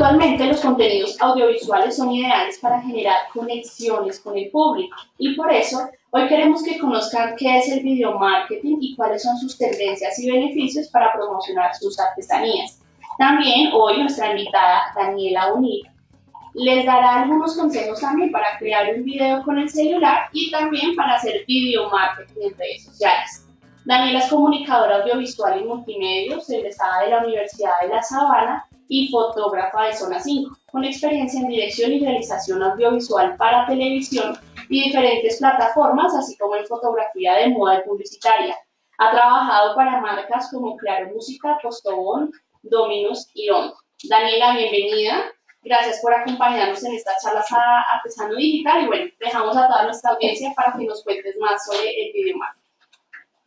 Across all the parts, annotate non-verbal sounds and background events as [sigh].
Actualmente los contenidos audiovisuales son ideales para generar conexiones con el público y por eso hoy queremos que conozcan qué es el video marketing y cuáles son sus tendencias y beneficios para promocionar sus artesanías. También hoy nuestra invitada Daniela Unir les dará algunos consejos también para crear un video con el celular y también para hacer video marketing en redes sociales. Daniela es comunicadora audiovisual y multimedia, egresada de la Universidad de La Sabana y fotógrafa de Zona 5, con experiencia en dirección y realización audiovisual para televisión y diferentes plataformas, así como en fotografía de moda y publicitaria. Ha trabajado para marcas como Claro Música, Postobón, Dominos y On. Daniela, bienvenida. Gracias por acompañarnos en estas charlas a Artesano Digital y bueno, dejamos a toda nuestra audiencia para que nos cuentes más sobre el video marketing.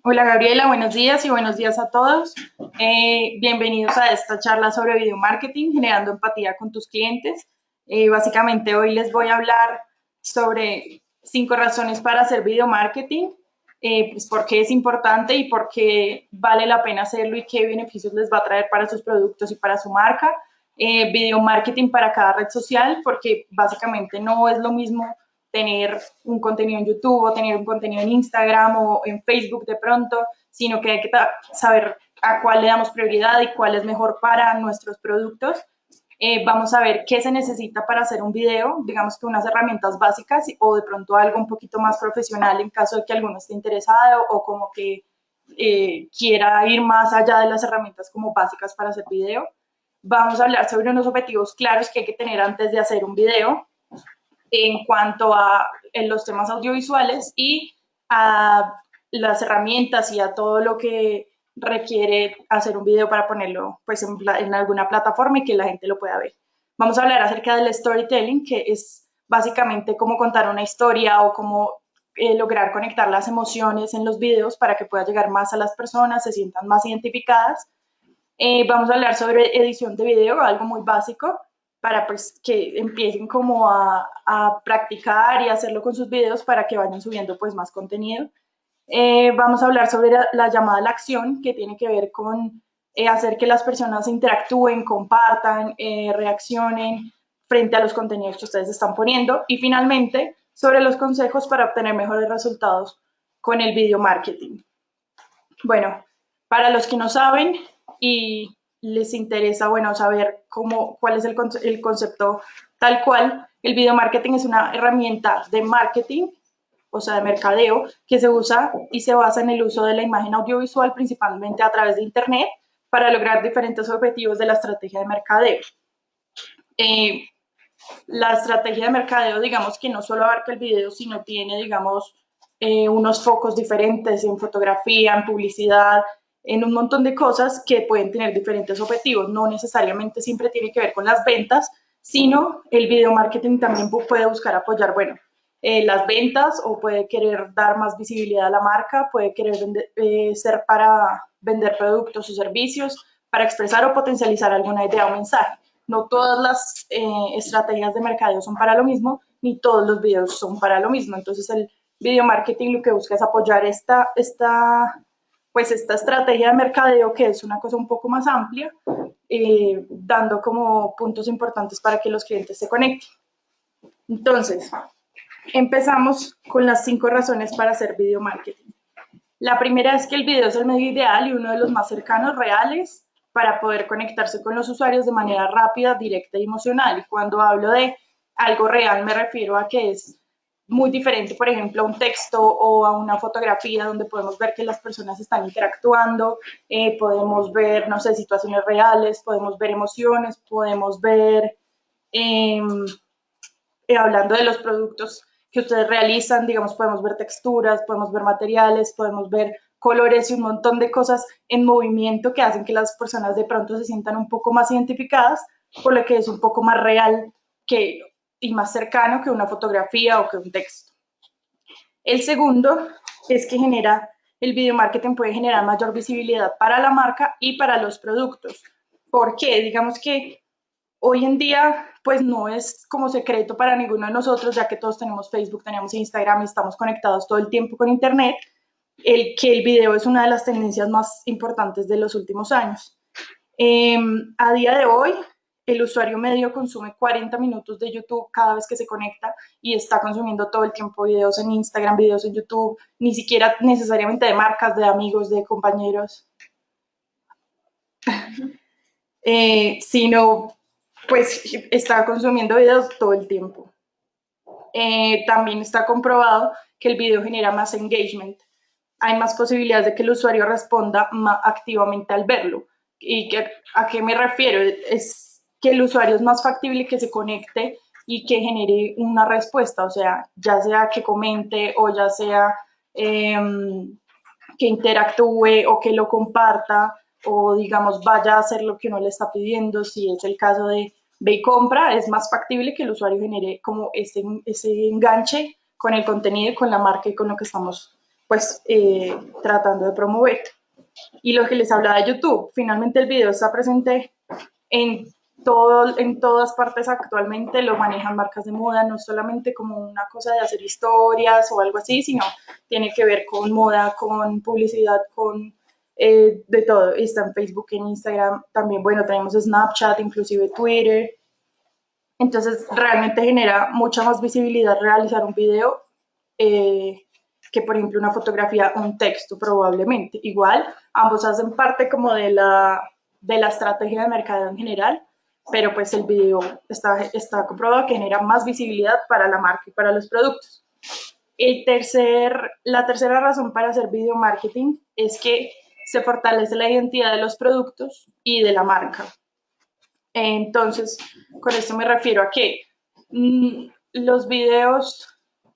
Hola Gabriela, buenos días y buenos días a todos. Eh, bienvenidos a esta charla sobre video marketing, generando empatía con tus clientes. Eh, básicamente hoy les voy a hablar sobre cinco razones para hacer video marketing, eh, pues por qué es importante y por qué vale la pena hacerlo y qué beneficios les va a traer para sus productos y para su marca. video marketing para cada red social, porque básicamente no es lo mismo tener un contenido en YouTube o tener un contenido en Instagram o en Facebook de pronto, sino que hay que saber a cuál le damos prioridad y cuál es mejor para nuestros productos. Eh, vamos a ver qué se necesita para hacer un video, digamos que unas herramientas básicas o de pronto algo un poquito más profesional en caso de que alguno esté interesado o como que eh, quiera ir más allá de las herramientas como básicas para hacer video. Vamos a hablar sobre unos objetivos claros que hay que tener antes de hacer un video, en cuanto a los temas audiovisuales y a las herramientas y a todo lo que requiere hacer un video para ponerlo pues, en, alguna plataforma y que la gente lo pueda ver. Vamos a hablar acerca del storytelling, que es básicamente cómo contar una historia o cómo eh, lograr conectar las emociones en los videos para que pueda llegar más a las personas, se sientan más identificadas. Eh, vamos a hablar sobre edición de video, algo muy básico, para pues, que empiecen como a, practicar y hacerlo con sus videos para que vayan subiendo pues más contenido. Eh, vamos a hablar sobre la, llamada a la acción, que tiene que ver con eh, hacer que las personas interactúen, compartan, eh, reaccionen frente a los contenidos que ustedes están poniendo. Y finalmente, sobre los consejos para obtener mejores resultados con el video marketing. Bueno, para los que no saben y les interesa, bueno, saber cómo, cuál es el, concepto tal cual, el video marketing es una herramienta de marketing, o sea, de mercadeo, que se usa y se basa en el uso de la imagen audiovisual, principalmente a través de Internet, para lograr diferentes objetivos de la estrategia de mercadeo. Eh, la estrategia de mercadeo, digamos que no solo abarca el video, sino tiene, digamos, eh, unos focos diferentes en fotografía, en publicidad, en un montón de cosas que pueden tener diferentes objetivos. No necesariamente siempre tiene que ver con las ventas, sino el video marketing también puede buscar apoyar, bueno, eh, las ventas o puede querer dar más visibilidad a la marca, puede querer eh, ser para vender productos o servicios, para expresar o potencializar alguna idea o mensaje. No todas las eh, estrategias de mercadeo son para lo mismo, ni todos los videos son para lo mismo. Entonces el video marketing lo que busca es apoyar esta, esta pues esta estrategia de mercadeo que es una cosa un poco más amplia, eh, dando como puntos importantes para que los clientes se conecten. Entonces, empezamos con las cinco razones para hacer video marketing. La primera es que el video es el medio ideal y uno de los más cercanos, reales, para poder conectarse con los usuarios de manera rápida, directa y emocional. Y cuando hablo de algo real me refiero a que es muy diferente, por ejemplo, a un texto o a una fotografía donde podemos ver que las personas están interactuando, eh, podemos ver, no sé, situaciones reales, podemos ver emociones, podemos ver, em, eh, hablando de los productos que ustedes realizan, digamos, podemos ver texturas, podemos ver materiales, podemos ver colores y un montón de cosas en movimiento que hacen que las personas de pronto se sientan un poco más identificadas, por lo que es un poco más real que y más cercano que una fotografía o que un texto. El segundo es que genera, el video marketing puede generar mayor visibilidad para la marca y para los productos. ¿Por qué? Digamos que hoy en día pues no es como secreto para ninguno de nosotros, ya que todos tenemos Facebook, tenemos Instagram y estamos conectados todo el tiempo con Internet, el que el video es una de las tendencias más importantes de los últimos años. Em, a día de hoy, el usuario medio consume 40 minutos de YouTube cada vez que se conecta y está consumiendo todo el tiempo videos en Instagram, videos en YouTube, ni siquiera necesariamente de marcas, de amigos, de compañeros, eh, sino pues está consumiendo videos todo el tiempo. Eh, también está comprobado que el video genera más engagement. Hay más posibilidades de que el usuario responda más activamente al verlo. ¿Y que, a qué me refiero? Es que el usuario es más factible que se conecte y que genere una respuesta, o sea, ya sea que comente o ya sea em, que interactúe o que lo comparta o digamos vaya a hacer lo que uno le está pidiendo, si es el caso de ve compra, es más factible que el usuario genere como ese, ese enganche con el contenido y con la marca y con lo que estamos pues eh, tratando de promover. Y lo que les hablaba de YouTube, finalmente el video está presente en, todo, en todas partes actualmente, lo manejan marcas de moda, no solamente como una cosa de hacer historias o algo así, sino tiene que ver con moda, con publicidad, con eh, de todo. Está en Facebook, en Instagram, también, bueno, tenemos Snapchat, inclusive Twitter. Entonces, realmente genera mucha más visibilidad realizar un video eh, que, por ejemplo, una fotografía un texto, probablemente. Igual, ambos hacen parte como de la, de la estrategia de mercado en general, pero pues el video está, está comprobado que genera más visibilidad para la marca y para los productos. El tercer, la tercera razón para hacer video marketing es que se fortalece la identidad de los productos y de la marca. Entonces, con esto me refiero a que mm, los videos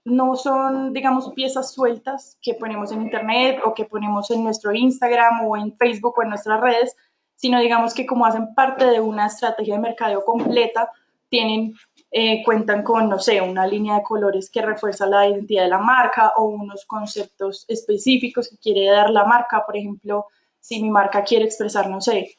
no son, digamos, piezas sueltas que ponemos en Internet o que ponemos en nuestro Instagram o en Facebook o en nuestras redes, sino digamos que como hacen parte de una estrategia de mercadeo completa, tienen eh, cuentan con, no sé, una línea de colores que refuerza la identidad de la marca o unos conceptos específicos que quiere dar la marca. Por ejemplo, si mi marca quiere expresar, no sé,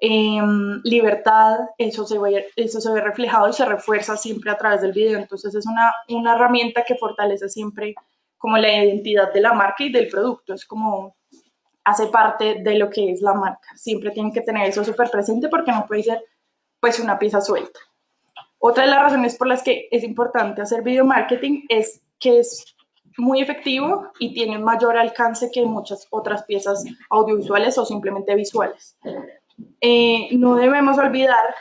em, libertad, eso se, ve, eso se ve reflejado y se refuerza siempre a través del video. Entonces es una, una herramienta que fortalece siempre como la identidad de la marca y del producto. Es como hace parte de lo que es la marca. Siempre tienen que tener eso súper presente porque no puede ser pues una pieza suelta. Otra de las razones por las que es importante hacer video marketing es que es muy efectivo y tiene mayor alcance que muchas otras piezas audiovisuales o simplemente visuales. Eh, no debemos olvidar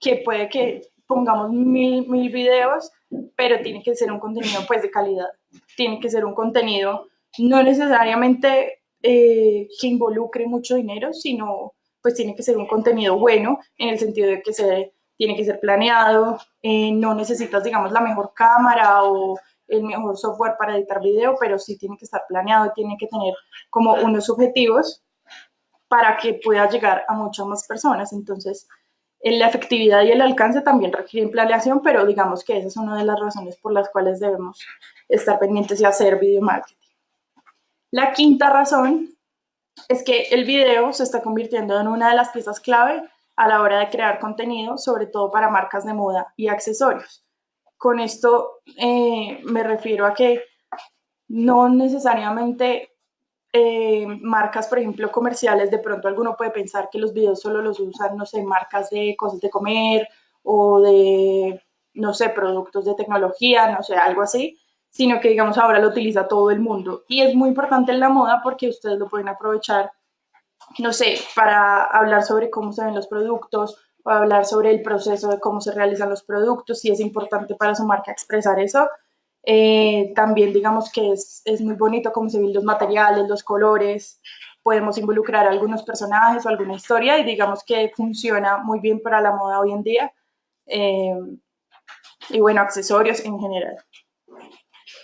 que puede que pongamos mil, mil videos, pero tiene que ser un contenido pues de calidad. Tiene que ser un contenido no necesariamente eh, que involucre mucho dinero, sino pues tiene que ser un contenido bueno en el sentido de que se tiene que ser planeado, eh, no necesitas, digamos, la mejor cámara o el mejor software para editar video, pero sí tiene que estar planeado tiene que tener como unos objetivos para que pueda llegar a muchas más personas. Entonces, la efectividad y el alcance también requieren planeación, pero digamos que esa es una de las razones por las cuales debemos estar pendientes y hacer video marketing. La quinta razón es que el video se está convirtiendo en una de las piezas clave a la hora de crear contenido, sobre todo para marcas de moda y accesorios. Con esto eh, me refiero a que no necesariamente eh, marcas, por ejemplo, comerciales, de pronto alguno puede pensar que los videos solo los usan, no sé, marcas de cosas de comer o de, no sé, productos de tecnología, no sé, algo así, sino que digamos ahora lo utiliza todo el mundo. Y es muy importante en la moda porque ustedes lo pueden aprovechar no sé, para hablar sobre cómo se ven los productos o hablar sobre el proceso de cómo se realizan los productos, si es importante para su marca expresar eso. Eh, también digamos que es, muy bonito cómo se ven los materiales, los colores, podemos involucrar a algunos personajes o alguna historia y digamos que funciona muy bien para la moda hoy en día. Eh, y bueno, accesorios en general.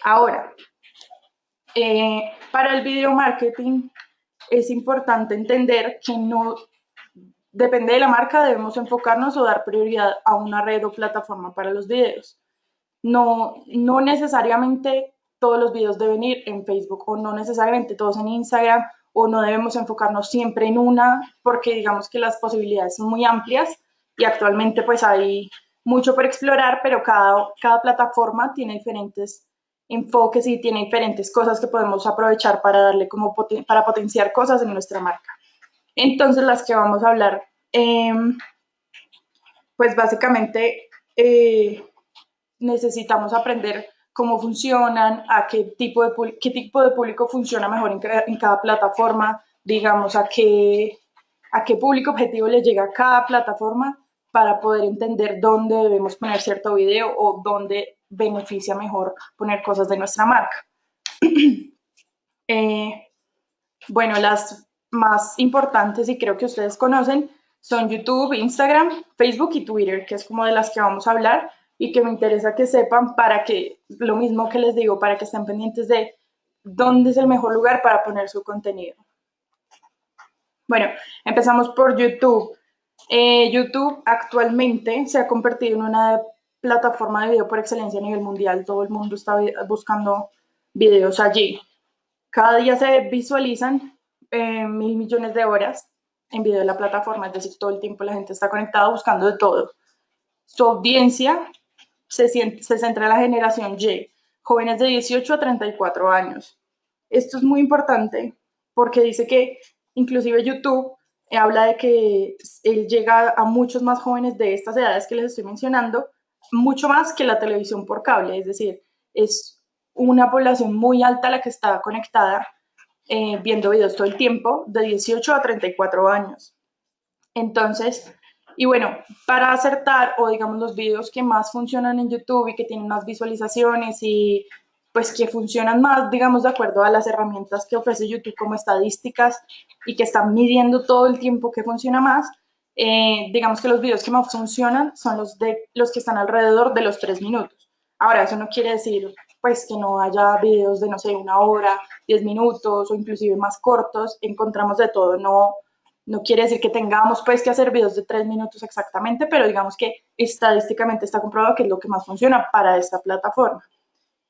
Ahora, eh, para el video marketing es importante entender que no depende de la marca, debemos enfocarnos o dar prioridad a una red o plataforma para los videos. No, no necesariamente todos los videos deben ir en Facebook o no necesariamente todos en Instagram o no debemos enfocarnos siempre en una porque digamos que las posibilidades son muy amplias y actualmente pues hay mucho por explorar, pero cada, cada plataforma tiene diferentes enfoques y tiene diferentes cosas que podemos aprovechar para darle como para potenciar cosas en nuestra marca. Entonces las que vamos a hablar em, pues básicamente eh, necesitamos aprender cómo funcionan, a qué tipo de, qué tipo de público funciona mejor en, en cada plataforma, digamos, a qué, a qué público objetivo le llega a cada plataforma para poder entender dónde debemos poner cierto video o dónde beneficia mejor poner cosas de nuestra marca. [clears throat] Eh, bueno, las más importantes y creo que ustedes conocen son YouTube, Instagram, Facebook y Twitter, que es como de las que vamos a hablar y que me interesa que sepan para que, lo mismo que les digo, para que estén pendientes de dónde es el mejor lugar para poner su contenido. Bueno, empezamos por YouTube. Eh, YouTube actualmente se ha convertido en una plataforma de video por excelencia a nivel mundial. Todo el mundo está buscando videos allí. Cada día se visualizan eh, mil millones de horas en video de la plataforma, es decir, todo el tiempo la gente está conectada buscando de todo. Su audiencia se, se centra en la generación Y, jóvenes de 18 a 34 años. Esto es muy importante porque dice que inclusive YouTube habla de que él llega a muchos más jóvenes de estas edades que les estoy mencionando, mucho más que la televisión por cable, es decir, es una población muy alta la que está conectada eh, viendo videos todo el tiempo, de 18 a 34 años. Entonces, y bueno, para acertar, o digamos los videos que más funcionan en YouTube y que tienen más visualizaciones y pues que funcionan más, digamos, de acuerdo a las herramientas que ofrece YouTube como estadísticas y que están midiendo todo el tiempo que funciona más, eh, digamos que los videos que más funcionan son los, de, los que están alrededor de los tres minutos. Ahora, eso no quiere decir pues que no haya videos de, no sé, una hora, diez minutos o inclusive más cortos, encontramos de todo, no, no quiere decir que tengamos pues que hacer videos de tres minutos exactamente, pero digamos que estadísticamente está comprobado que es lo que más funciona para esta plataforma.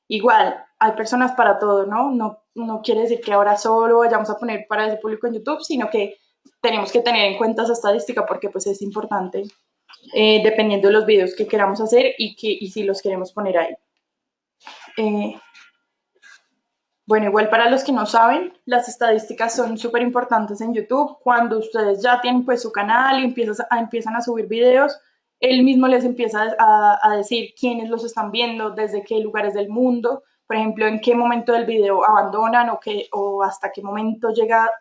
Igual, hay personas para todo, ¿no? ¿no? No quiere decir que ahora solo vayamos a poner para ese público en YouTube, sino que tenemos que tener en cuenta esa estadística porque pues es importante eh, dependiendo de los videos que queramos hacer y, que, y si los queremos poner ahí. Eh, bueno, igual para los que no saben, las estadísticas son súper importantes en YouTube. Cuando ustedes ya tienen pues su canal y empiezan a, empiezan a subir videos, él mismo les empieza a, decir quiénes los están viendo, desde qué lugares del mundo, por ejemplo, en qué momento del video abandonan o, qué, o hasta qué momento llega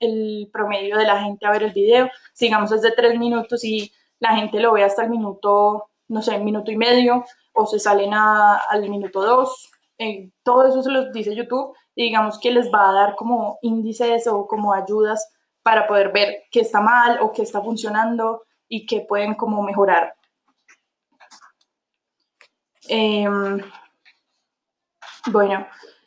el promedio de la gente a ver el video. Sigamos desde tres minutos y la gente lo ve hasta el minuto, no sé, minuto y medio, o se salen al minuto dos. Eh, todo eso se los dice YouTube y digamos que les va a dar como índices o como ayudas para poder ver qué está mal o qué está funcionando y que pueden como mejorar. Em, bueno,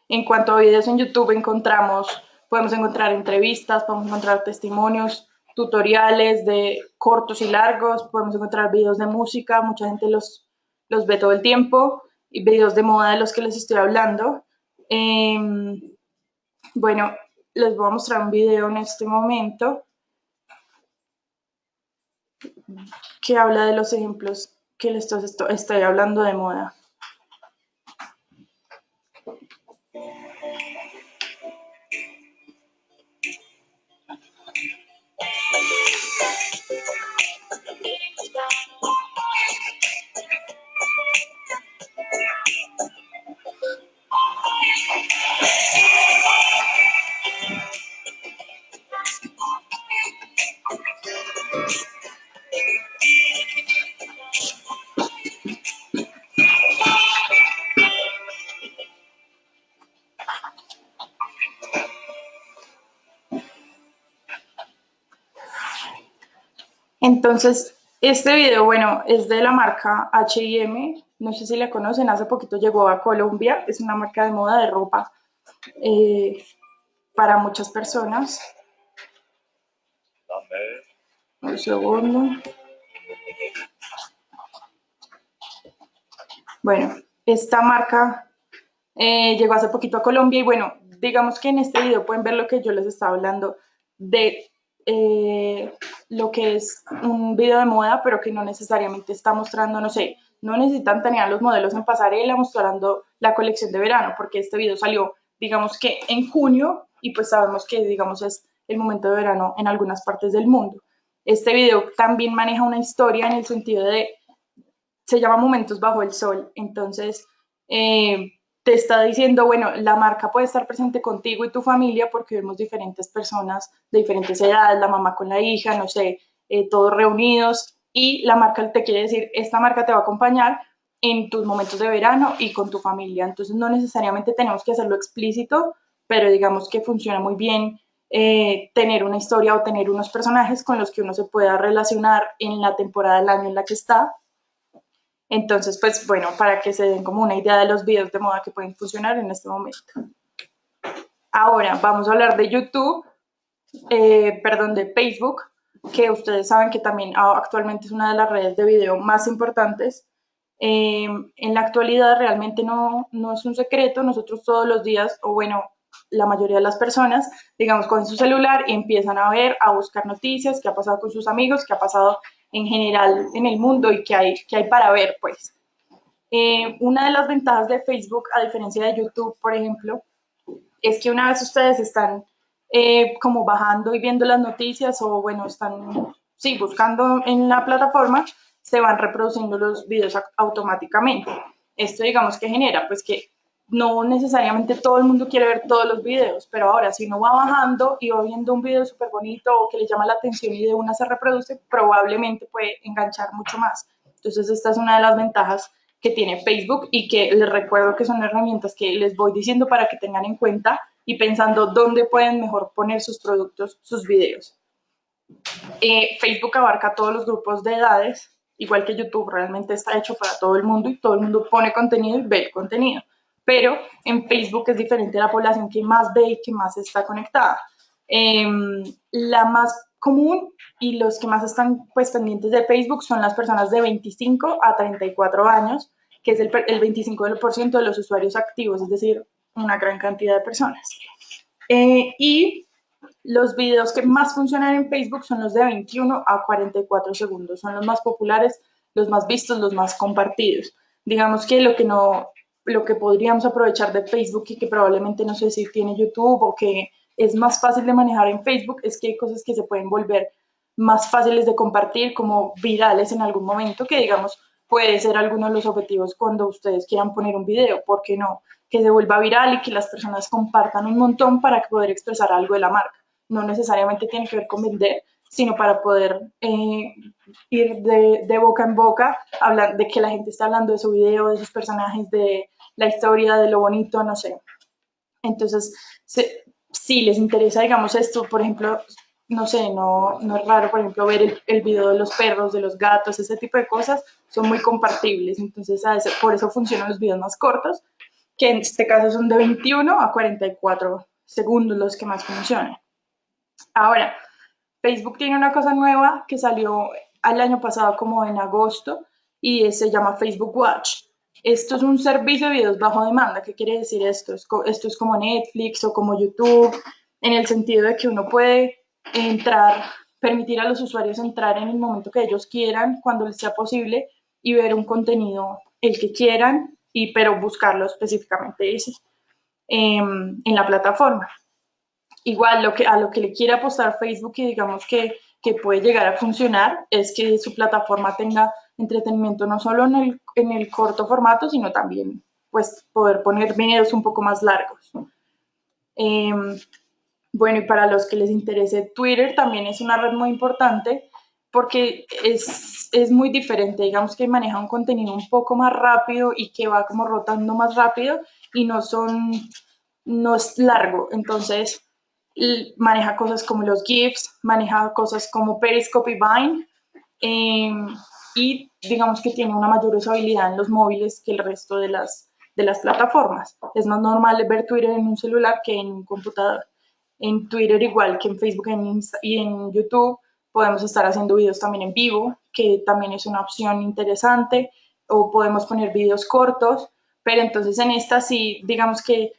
en cuanto a videos en YouTube encontramos, podemos encontrar entrevistas, podemos encontrar testimonios, tutoriales de cortos y largos, podemos encontrar videos de música, mucha gente los, los ve todo el tiempo, y videos de moda de los que les estoy hablando. Em, bueno, les voy a mostrar un video en este momento que habla de los ejemplos que les estoy hablando de moda. Entonces, este video, bueno, es de la marca H&M, no sé si la conocen, hace poquito llegó a Colombia, es una marca de moda de ropa eh, para muchas personas. Un segundo. Bueno, esta marca eh, llegó hace poquito a Colombia y bueno, digamos que en este video pueden ver lo que yo les estaba hablando de eh, lo que es un video de moda, pero que no necesariamente está mostrando, no sé, no necesitan tener los modelos en pasarela mostrando la colección de verano, porque este video salió, digamos que en junio, y pues sabemos que, digamos, es el momento de verano en algunas partes del mundo. Este video también maneja una historia en el sentido de, se llama Momentos bajo el sol, entonces eh, te está diciendo, bueno, la marca puede estar presente contigo y tu familia porque vemos diferentes personas de diferentes edades, la mamá con la hija, no sé, eh, todos reunidos y la marca te quiere decir, esta marca te va a acompañar en tus momentos de verano y con tu familia. Entonces no necesariamente tenemos que hacerlo explícito, pero digamos que funciona muy bien eh, tener una historia o tener unos personajes con los que uno se pueda relacionar en la temporada del año en la que está entonces, pues bueno, para que se den como una idea de los videos de moda que pueden funcionar en este momento. Ahora vamos a hablar de YouTube, eh, perdón, de Facebook, que ustedes saben que también actualmente es una de las redes de video más importantes. Eh, en la actualidad realmente no, no es un secreto, nosotros todos los días, o bueno, la mayoría de las personas, digamos, con su celular y empiezan a ver, a buscar noticias, qué ha pasado con sus amigos, qué ha pasado en general en el mundo y qué hay, qué hay para ver, pues. Eh, una de las ventajas de Facebook, a diferencia de YouTube, por ejemplo, es que una vez ustedes están eh, como bajando y viendo las noticias o, bueno, están, sí, buscando en la plataforma, se van reproduciendo los videos automáticamente. Esto, digamos, que genera, pues, que no necesariamente todo el mundo quiere ver todos los videos, pero ahora si uno va bajando y va viendo un video súper bonito o que le llama la atención y de una se reproduce, probablemente puede enganchar mucho más. Entonces esta es una de las ventajas que tiene Facebook y que les recuerdo que son herramientas que les voy diciendo para que tengan en cuenta y pensando dónde pueden mejor poner sus productos, sus videos. Eh, Facebook abarca todos los grupos de edades, igual que YouTube realmente está hecho para todo el mundo y todo el mundo pone contenido y ve el contenido pero en Facebook es diferente la población que más ve y que más está conectada. Em, la más común y los que más están pues, pendientes de Facebook son las personas de 25 a 34 años, que es el, el 25% de los usuarios activos, es decir, una gran cantidad de personas. Eh, y los videos que más funcionan en Facebook son los de 21 a 44 segundos, son los más populares, los más vistos, los más compartidos. Digamos que lo que no lo que podríamos aprovechar de Facebook y que probablemente no sé si tiene YouTube o que es más fácil de manejar en Facebook es que hay cosas que se pueden volver más fáciles de compartir como virales en algún momento que digamos puede ser alguno de los objetivos cuando ustedes quieran poner un video, ¿por qué no? Que se vuelva viral y que las personas compartan un montón para poder expresar algo de la marca. No necesariamente tiene que ver con vender, sino para poder eh, ir de, boca en boca, hablar de que la gente está hablando de su video, de sus personajes, de la historia, de lo bonito, no sé. Entonces, si les interesa, digamos, esto, por ejemplo, no sé, no, no es raro, por ejemplo, ver el, el, video de los perros, de los gatos, ese tipo de cosas, son muy compartibles. Entonces, por eso funcionan los videos más cortos, que en este caso son de 21 a 44 segundos los que más funcionan. Ahora, Facebook tiene una cosa nueva que salió al año pasado como en agosto y se llama Facebook Watch. Esto es un servicio de videos bajo demanda. ¿Qué quiere decir esto? Esto es como Netflix o como YouTube, en el sentido de que uno puede entrar, permitir a los usuarios entrar en el momento que ellos quieran, cuando les sea posible, y ver un contenido el que quieran, y, pero buscarlo específicamente ese, em, en la plataforma. Igual lo que, a lo que le quiere apostar Facebook y digamos que, que puede llegar a funcionar es que su plataforma tenga entretenimiento no solo en el, en el corto formato, sino también pues poder poner videos un poco más largos. Em, bueno, y para los que les interese, Twitter también es una red muy importante porque es, es, muy diferente, digamos que maneja un contenido un poco más rápido y que va como rotando más rápido y no son, no es largo, entonces maneja cosas como los GIFs, maneja cosas como Periscope y Vine, eh, y digamos que tiene una mayor usabilidad en los móviles que el resto de las, de las plataformas. Es más normal ver Twitter en un celular que en un computador. En Twitter, igual que en Facebook y en YouTube, podemos estar haciendo videos también en vivo, que también es una opción interesante, o podemos poner videos cortos, pero entonces en esta sí, digamos que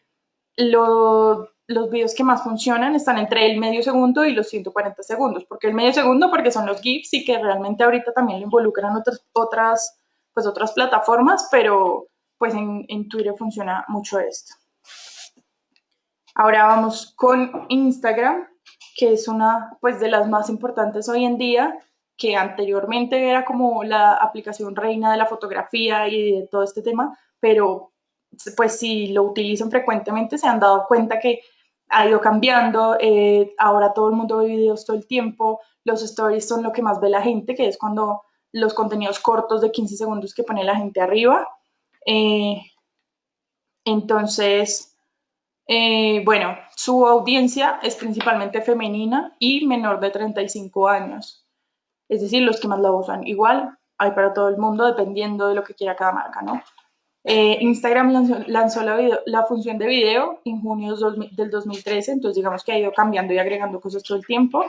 lo los videos que más funcionan están entre el medio segundo y los 140 segundos. porque el medio segundo? Porque son los GIFs y que realmente ahorita también lo involucran otras, otras, pues otras plataformas, pero pues en, en Twitter funciona mucho esto. Ahora vamos con Instagram. que es una pues de las más importantes hoy en día, que anteriormente era como la aplicación reina de la fotografía y de todo este tema, pero pues si lo utilizan frecuentemente se han dado cuenta que ha ido cambiando, eh, ahora todo el mundo ve videos todo el tiempo, los stories son lo que más ve la gente, que es cuando los contenidos cortos de 15 segundos que pone la gente arriba. Eh, entonces, eh, bueno, su audiencia es principalmente femenina y menor de 35 años, es decir, los que más la usan. Igual hay para todo el mundo dependiendo de lo que quiera cada marca, ¿no? Eh, Instagram lanzó, la, función de video en junio del 2013, entonces digamos que ha ido cambiando y agregando cosas todo el tiempo.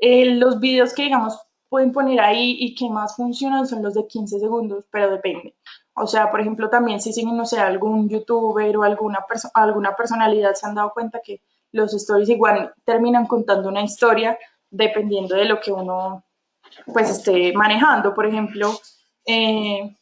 Eh, los videos que digamos pueden poner ahí y que más funcionan son los de 15 segundos, pero depende. O sea, por ejemplo, también si siguen, no sé, algún youtuber o alguna, alguna personalidad, se han dado cuenta que los stories igual terminan contando una historia dependiendo de lo que uno pues esté manejando. Por ejemplo, eh,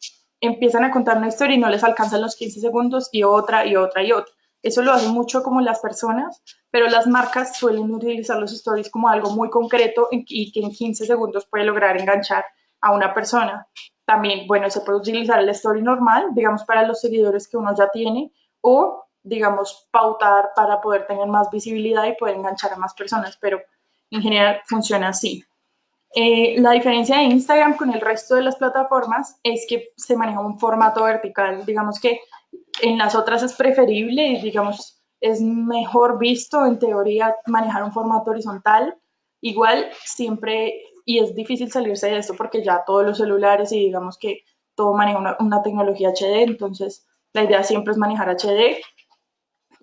empiezan a contar una historia y no les alcanzan los 15 segundos y otra y otra y otra. Eso lo hace mucho como las personas, pero las marcas suelen utilizar los stories como algo muy concreto y que en 15 segundos puede lograr enganchar a una persona. También, bueno, se puede utilizar el story normal, digamos, para los seguidores que uno ya tiene o, digamos, pautar para poder tener más visibilidad y poder enganchar a más personas, pero en general funciona así. Eh, la diferencia de Instagram con el resto de las plataformas es que se maneja un formato vertical. Digamos que en las otras es preferible y digamos es mejor visto en teoría manejar un formato horizontal. Igual siempre, y es difícil salirse de esto porque ya todos los celulares y digamos que todo maneja una, una tecnología HD, entonces la idea siempre es manejar HD.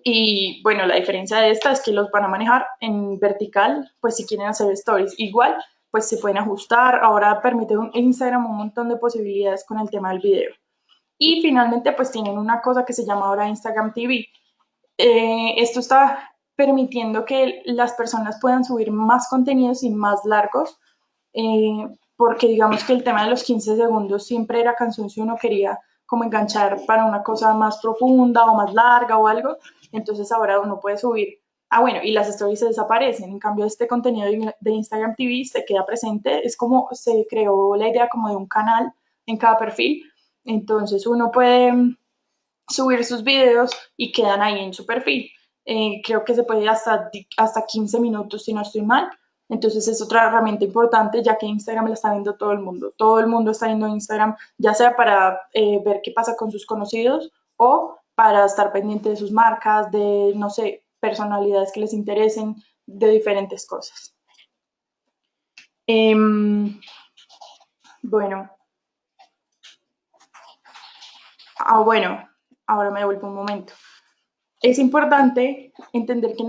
Y bueno, la diferencia de esta es que los van a manejar en vertical, pues si quieren hacer stories. Igual pues se pueden ajustar. Ahora permite un Instagram un montón de posibilidades con el tema del video. Y finalmente, pues tienen una cosa que se llama ahora Instagram TV. Eh, esto está permitiendo que las personas puedan subir más contenidos y más largos, eh, porque digamos que el tema de los 15 segundos siempre era canción si uno quería como enganchar para una cosa más profunda o más larga o algo, entonces ahora uno puede subir Ah, bueno, y las stories se desaparecen. En cambio, este contenido de Instagram TV se queda presente. Es como se creó la idea como de un canal en cada perfil. Entonces, uno puede mm, subir sus videos y quedan ahí en su perfil. Eh, creo que se puede hasta, hasta 15 minutos si no estoy mal. Entonces es otra herramienta importante ya que Instagram la está viendo todo el mundo. Todo el mundo está viendo Instagram, ya sea para eh, ver qué pasa con sus conocidos o para estar pendiente de sus marcas, de, no sé, personalidades que les interesen, de diferentes cosas. Em, bueno. Ah, bueno, ahora me devuelvo un momento. Es importante entender que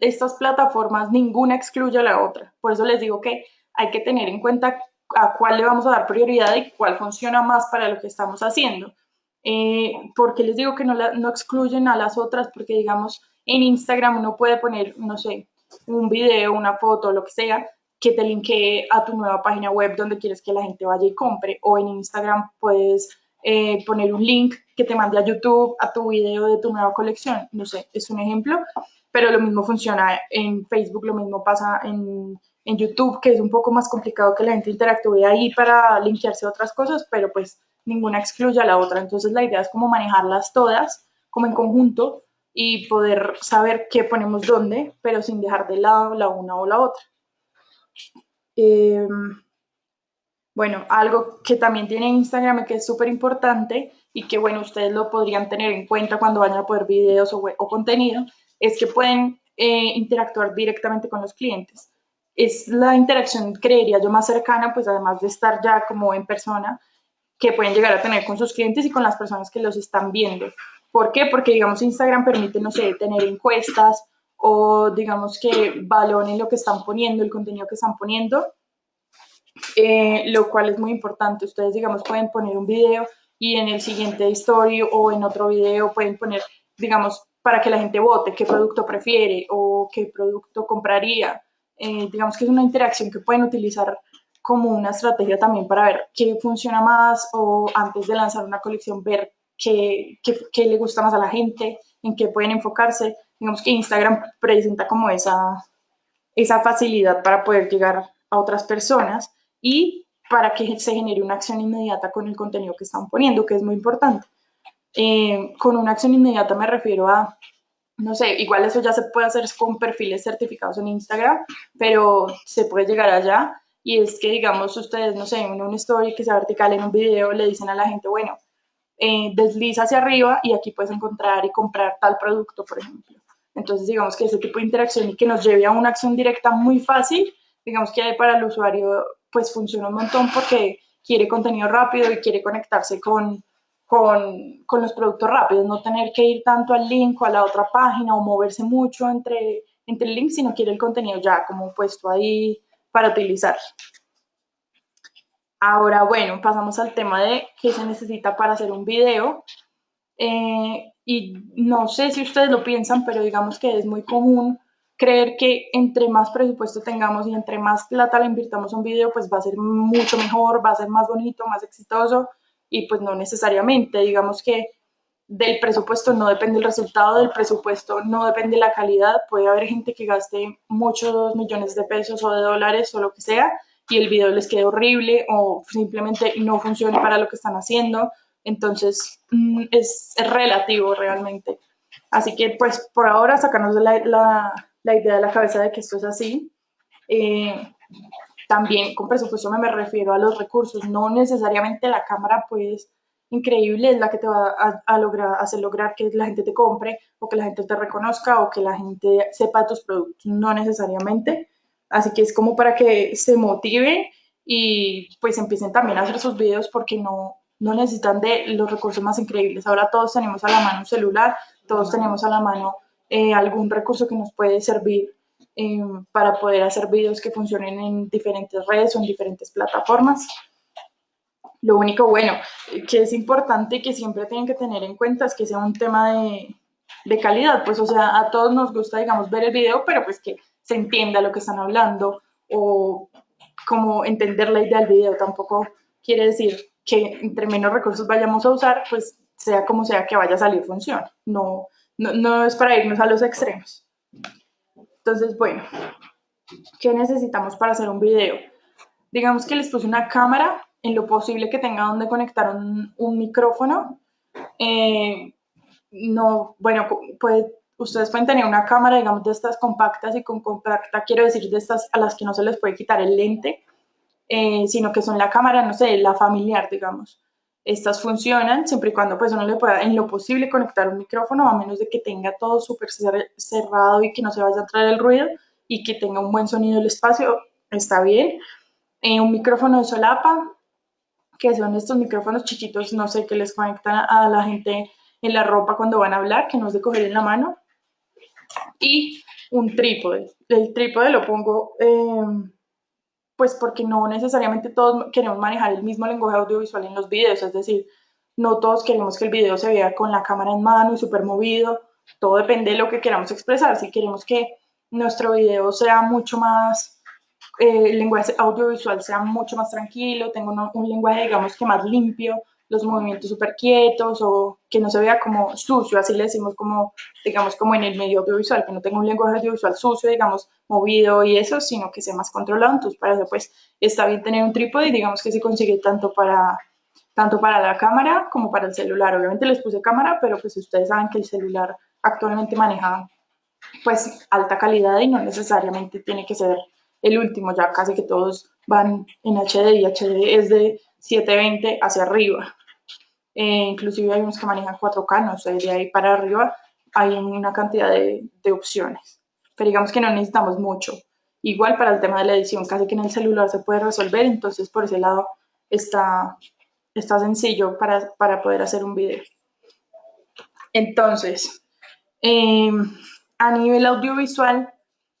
estas plataformas ninguna excluye a la otra. Por eso les digo que hay que tener en cuenta a cuál le vamos a dar prioridad y cuál funciona más para lo que estamos haciendo. Eh, porque les digo que no, no excluyen a las otras, porque digamos, en Instagram uno puede poner, no sé, un video, una foto, lo que sea, que te linkee a tu nueva página web donde quieres que la gente vaya y compre. O en Instagram puedes eh, poner un link que te mande a YouTube a tu video de tu nueva colección. No sé, es un ejemplo, pero lo mismo funciona en Facebook, lo mismo pasa en, en YouTube, que es un poco más complicado que la gente interactúe ahí para linkearse a otras cosas, pero pues ninguna excluye a la otra. Entonces la idea es como manejarlas todas como en conjunto y poder saber qué ponemos dónde, pero sin dejar de lado la una o la otra. Em, bueno, algo que también tiene Instagram que es súper importante y que, bueno, ustedes lo podrían tener en cuenta cuando vayan a poder videos o, o contenido, es que pueden eh, interactuar directamente con los clientes. Es la interacción, creería yo, más cercana, pues además de estar ya como en persona, que pueden llegar a tener con sus clientes y con las personas que los están viendo. ¿Por qué? Porque, digamos, Instagram permite, no sé, tener encuestas o, digamos, que valoren lo que están poniendo, el contenido que están poniendo, eh, lo cual es muy importante. Ustedes, digamos, pueden poner un video y en el siguiente story o en otro video pueden poner, digamos, para que la gente vote qué producto prefiere o qué producto compraría. Eh, digamos que es una interacción que pueden utilizar como una estrategia también para ver qué funciona más o antes de lanzar una colección ver qué, qué, le gusta más a la gente, en qué pueden enfocarse. Digamos que Instagram presenta como esa, esa facilidad para poder llegar a otras personas y para que se genere una acción inmediata con el contenido que están poniendo, que es muy importante. Eh, con una acción inmediata me refiero a, no sé, igual eso ya se puede hacer con perfiles certificados en Instagram, pero se puede llegar allá y es que, digamos, ustedes, no sé, en una story que sea vertical en un video, le dicen a la gente, bueno, eh, desliza hacia arriba y aquí puedes encontrar y comprar tal producto, por ejemplo. Entonces, digamos que ese tipo de interacción y que nos lleve a una acción directa muy fácil, digamos que para el usuario, pues funciona un montón porque quiere contenido rápido y quiere conectarse con, con, con, los productos rápidos, no tener que ir tanto al link o a la otra página o moverse mucho entre, entre el link, sino quiere el contenido ya como puesto ahí para utilizar. Ahora, bueno, pasamos al tema de qué se necesita para hacer un video. Eh, y no sé si ustedes lo piensan, pero digamos que es muy común creer que entre más presupuesto tengamos y entre más plata le invirtamos un video, pues va a ser mucho mejor, va a ser más bonito, más exitoso, y pues no necesariamente. Digamos que del presupuesto no depende el resultado, del presupuesto no depende la calidad. Puede haber gente que gaste muchos millones de pesos o de dólares o lo que sea y el video les quede horrible o simplemente no funcione para lo que están haciendo. Entonces mm, es, relativo realmente. Así que pues por ahora sacarnos la, la, la, idea de la cabeza de que esto es así. Eh, también con presupuesto me, refiero a los recursos, no necesariamente la cámara pues increíble es la que te va a, lograr, hacer lograr que la gente te compre o que la gente te reconozca o que la gente sepa tus productos, no necesariamente. Así que es como para que se motive y pues empiecen también a hacer sus videos porque no, no necesitan de los recursos más increíbles. Ahora todos tenemos a la mano un celular, todos tenemos a la mano eh, algún recurso que nos puede servir eh, para poder hacer videos que funcionen en diferentes redes o en diferentes plataformas. Lo único bueno que es importante y que siempre tienen que tener en cuenta es que sea un tema de, de calidad, pues o sea, a todos nos gusta, digamos, ver el video, pero pues que se entienda lo que están hablando o como entender la idea del video. Tampoco quiere decir que entre menos recursos vayamos a usar, pues sea como sea que vaya a salir función. No, no, no es para irnos a los extremos. Entonces, bueno, ¿qué necesitamos para hacer un video? Digamos que les puse una cámara en lo posible que tenga donde conectar un, un micrófono. Eh, no, bueno, pues ustedes pueden tener una cámara, digamos, de estas compactas y con compacta quiero decir de estas a las que no se les puede quitar el lente, eh, sino que son la cámara, no sé, la familiar, digamos. Estas funcionan siempre y cuando pues uno le pueda en lo posible conectar un micrófono, a menos de que tenga todo súper cerrado y que no se vaya a entrar el ruido y que tenga un buen sonido el espacio, está bien. Eh, un micrófono de solapa, que son estos micrófonos chiquitos, no sé, que les conectan a la gente en la ropa cuando van a hablar, que no es de coger en la mano. Y un trípode. El trípode lo pongo, em, pues porque no necesariamente todos queremos manejar el mismo lenguaje audiovisual en los videos, es decir, no todos queremos que el video se vea con la cámara en mano y súper movido, todo depende de lo que queramos expresar. Si queremos que nuestro video sea mucho más eh, el lenguaje audiovisual sea mucho más tranquilo, tengo un lenguaje, digamos, que más limpio, los movimientos súper quietos o que no se vea como sucio, así le decimos como, digamos, como en el medio audiovisual, que no tenga un lenguaje audiovisual sucio, digamos, movido y eso, sino que sea más controlado. Entonces, para eso, pues, está bien tener un trípode y digamos que se consigue tanto para, tanto para la cámara como para el celular. Obviamente les puse cámara, pero pues ustedes saben que el celular actualmente maneja, pues, alta calidad y no necesariamente tiene que ser el último, ya casi que todos van en HD y HD es de 720 hacia arriba. Eh, inclusive hay unos que manejan 4K, no sé, de ahí para arriba hay una cantidad de, de, opciones. Pero digamos que no necesitamos mucho. Igual para el tema de la edición, casi que en el celular se puede resolver, entonces por ese lado está, está sencillo para, para poder hacer un video. Entonces, eh, a nivel audiovisual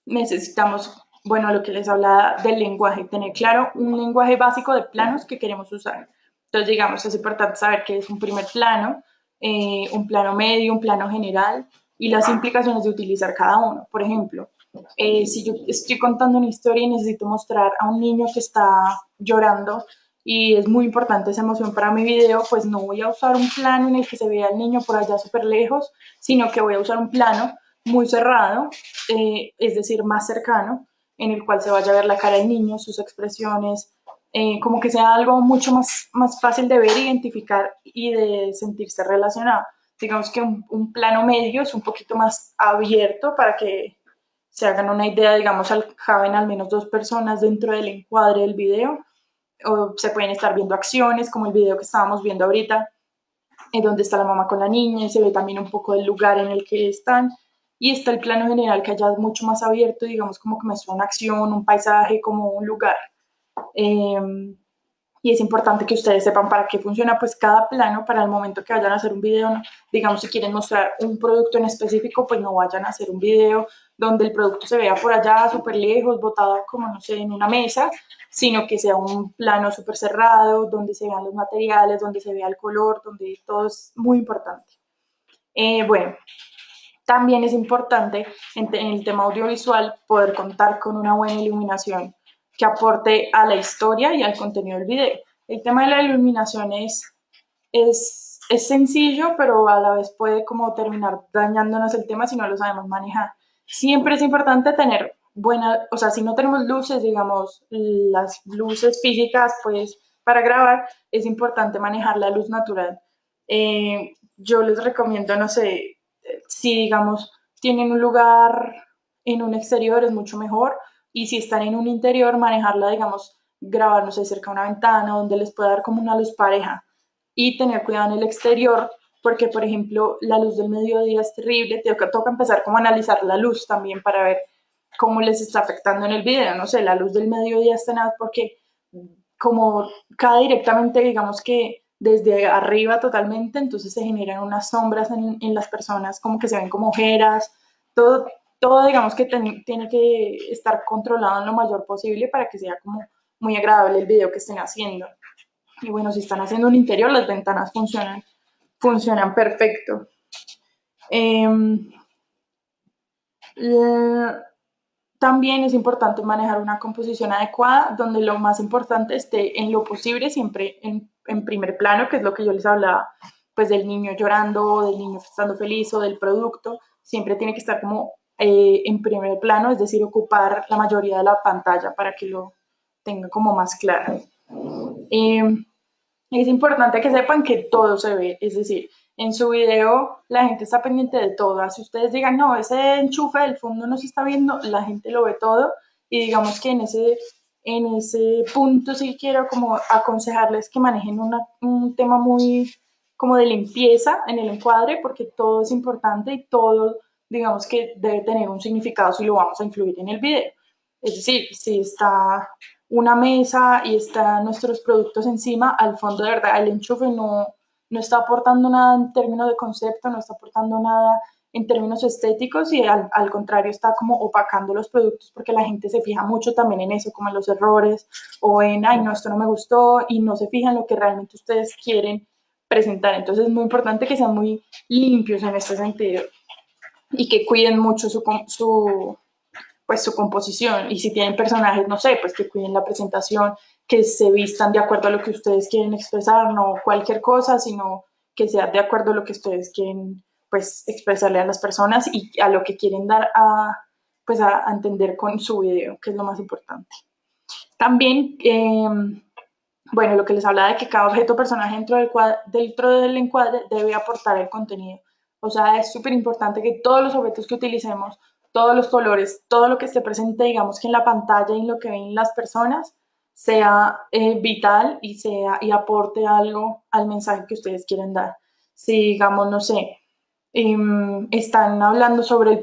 necesitamos bueno, lo que les hablaba del lenguaje, tener claro un lenguaje básico de planos que queremos usar. Entonces, digamos, es importante saber qué es un primer plano, eh, un plano medio, un plano general y las implicaciones de utilizar cada uno. Por ejemplo, eh, si yo estoy contando una historia y necesito mostrar a un niño que está llorando y es muy importante esa emoción para mi video, pues no voy a usar un plano en el que se vea el niño por allá súper lejos, sino que voy a usar un plano muy cerrado, eh, es decir, más cercano, en el cual se vaya a ver la cara del niño, sus expresiones, eh, como que sea algo mucho más, más fácil de ver, identificar y de sentirse relacionado. Digamos que un, plano medio es un poquito más abierto para que se hagan una idea, digamos, caben al menos dos personas dentro del encuadre del video, o se pueden estar viendo acciones, como el video que estábamos viendo ahorita, en donde está la mamá con la niña, y se ve también un poco del lugar en el que están, y está el plano general que allá es mucho más abierto, digamos, como que muestra una acción, un paisaje, como un lugar. Em, y es importante que ustedes sepan para qué funciona pues cada plano para el momento que vayan a hacer un video, digamos si quieren mostrar un producto en específico, pues no vayan a hacer un video donde el producto se vea por allá súper lejos, botado como no sé, en una mesa, sino que sea un plano súper cerrado, donde se vean los materiales, donde se vea el color, donde todo es muy importante. Eh, bueno, también es importante en el tema audiovisual poder contar con una buena iluminación que aporte a la historia y al contenido del video. El tema de la iluminación es, es, es sencillo, pero a la vez puede como terminar dañándonos el tema si no lo sabemos manejar. Siempre es importante tener buena, o sea, si no tenemos luces, digamos, las luces físicas, pues para grabar es importante manejar la luz natural. Eh, yo les recomiendo, no sé, si digamos tienen un lugar en un exterior es mucho mejor, y si están en un interior, manejarla, digamos, grabar, no sé, cerca una ventana donde les pueda dar como una luz pareja y tener cuidado en el exterior porque, por ejemplo, la luz del mediodía es terrible, toca, toca empezar como a analizar la luz también para ver cómo les está afectando en el video, no sé, la luz del mediodía está nada porque como cae directamente, digamos que desde arriba totalmente, entonces se generan unas sombras en las personas, como que se ven como ojeras, todo, todo digamos que tiene que estar controlado en lo mayor posible para que sea como muy agradable el video que estén haciendo. Y bueno, si están haciendo un interior, las ventanas funcionan, funcionan perfecto. Em, también es importante manejar una composición adecuada, donde lo más importante esté en lo posible siempre en, primer plano, que es lo que yo les hablaba, pues del niño llorando, del niño estando feliz o del producto, siempre tiene que estar como eh, en primer plano, es decir, ocupar la mayoría de la pantalla para que lo tenga como más claro. Em, es importante que sepan que todo se ve, es decir, en su video la gente está pendiente de todo. Si ustedes digan, no, ese enchufe del fondo no se está viendo, la gente lo ve todo y digamos que en ese, en ese punto sí quiero como aconsejarles que manejen un tema muy como de limpieza en el encuadre porque todo es importante y todo digamos que debe tener un significado si lo vamos a incluir en el video. Es decir, si está una mesa y están nuestros productos encima, al fondo de verdad el enchufe no, no está aportando nada en términos de concepto, no está aportando nada en términos estéticos y al, al, contrario está como opacando los productos porque la gente se fija mucho también en eso, como en los errores o en, ay, no, esto no me gustó y no se fijan en lo que realmente ustedes quieren presentar. Entonces es muy importante que sean muy limpios en este sentido y que cuiden mucho su, su, pues, su composición. Y si tienen personajes, no sé, pues que cuiden la presentación, que se vistan de acuerdo a lo que ustedes quieren expresar, no cualquier cosa, sino que sea de acuerdo a lo que ustedes quieren pues expresarle a las personas y a lo que quieren dar a, pues, a, entender con su video, que es lo más importante. También, em, bueno, lo que les hablaba de que cada objeto personaje dentro del, dentro del encuadre debe aportar el contenido o sea, es súper importante que todos los objetos que utilicemos, todos los colores, todo lo que esté presente, digamos que en la pantalla y en lo que ven las personas, sea eh, vital y, sea, y aporte algo al mensaje que ustedes quieren dar. Si, digamos, no sé, em, están hablando sobre el,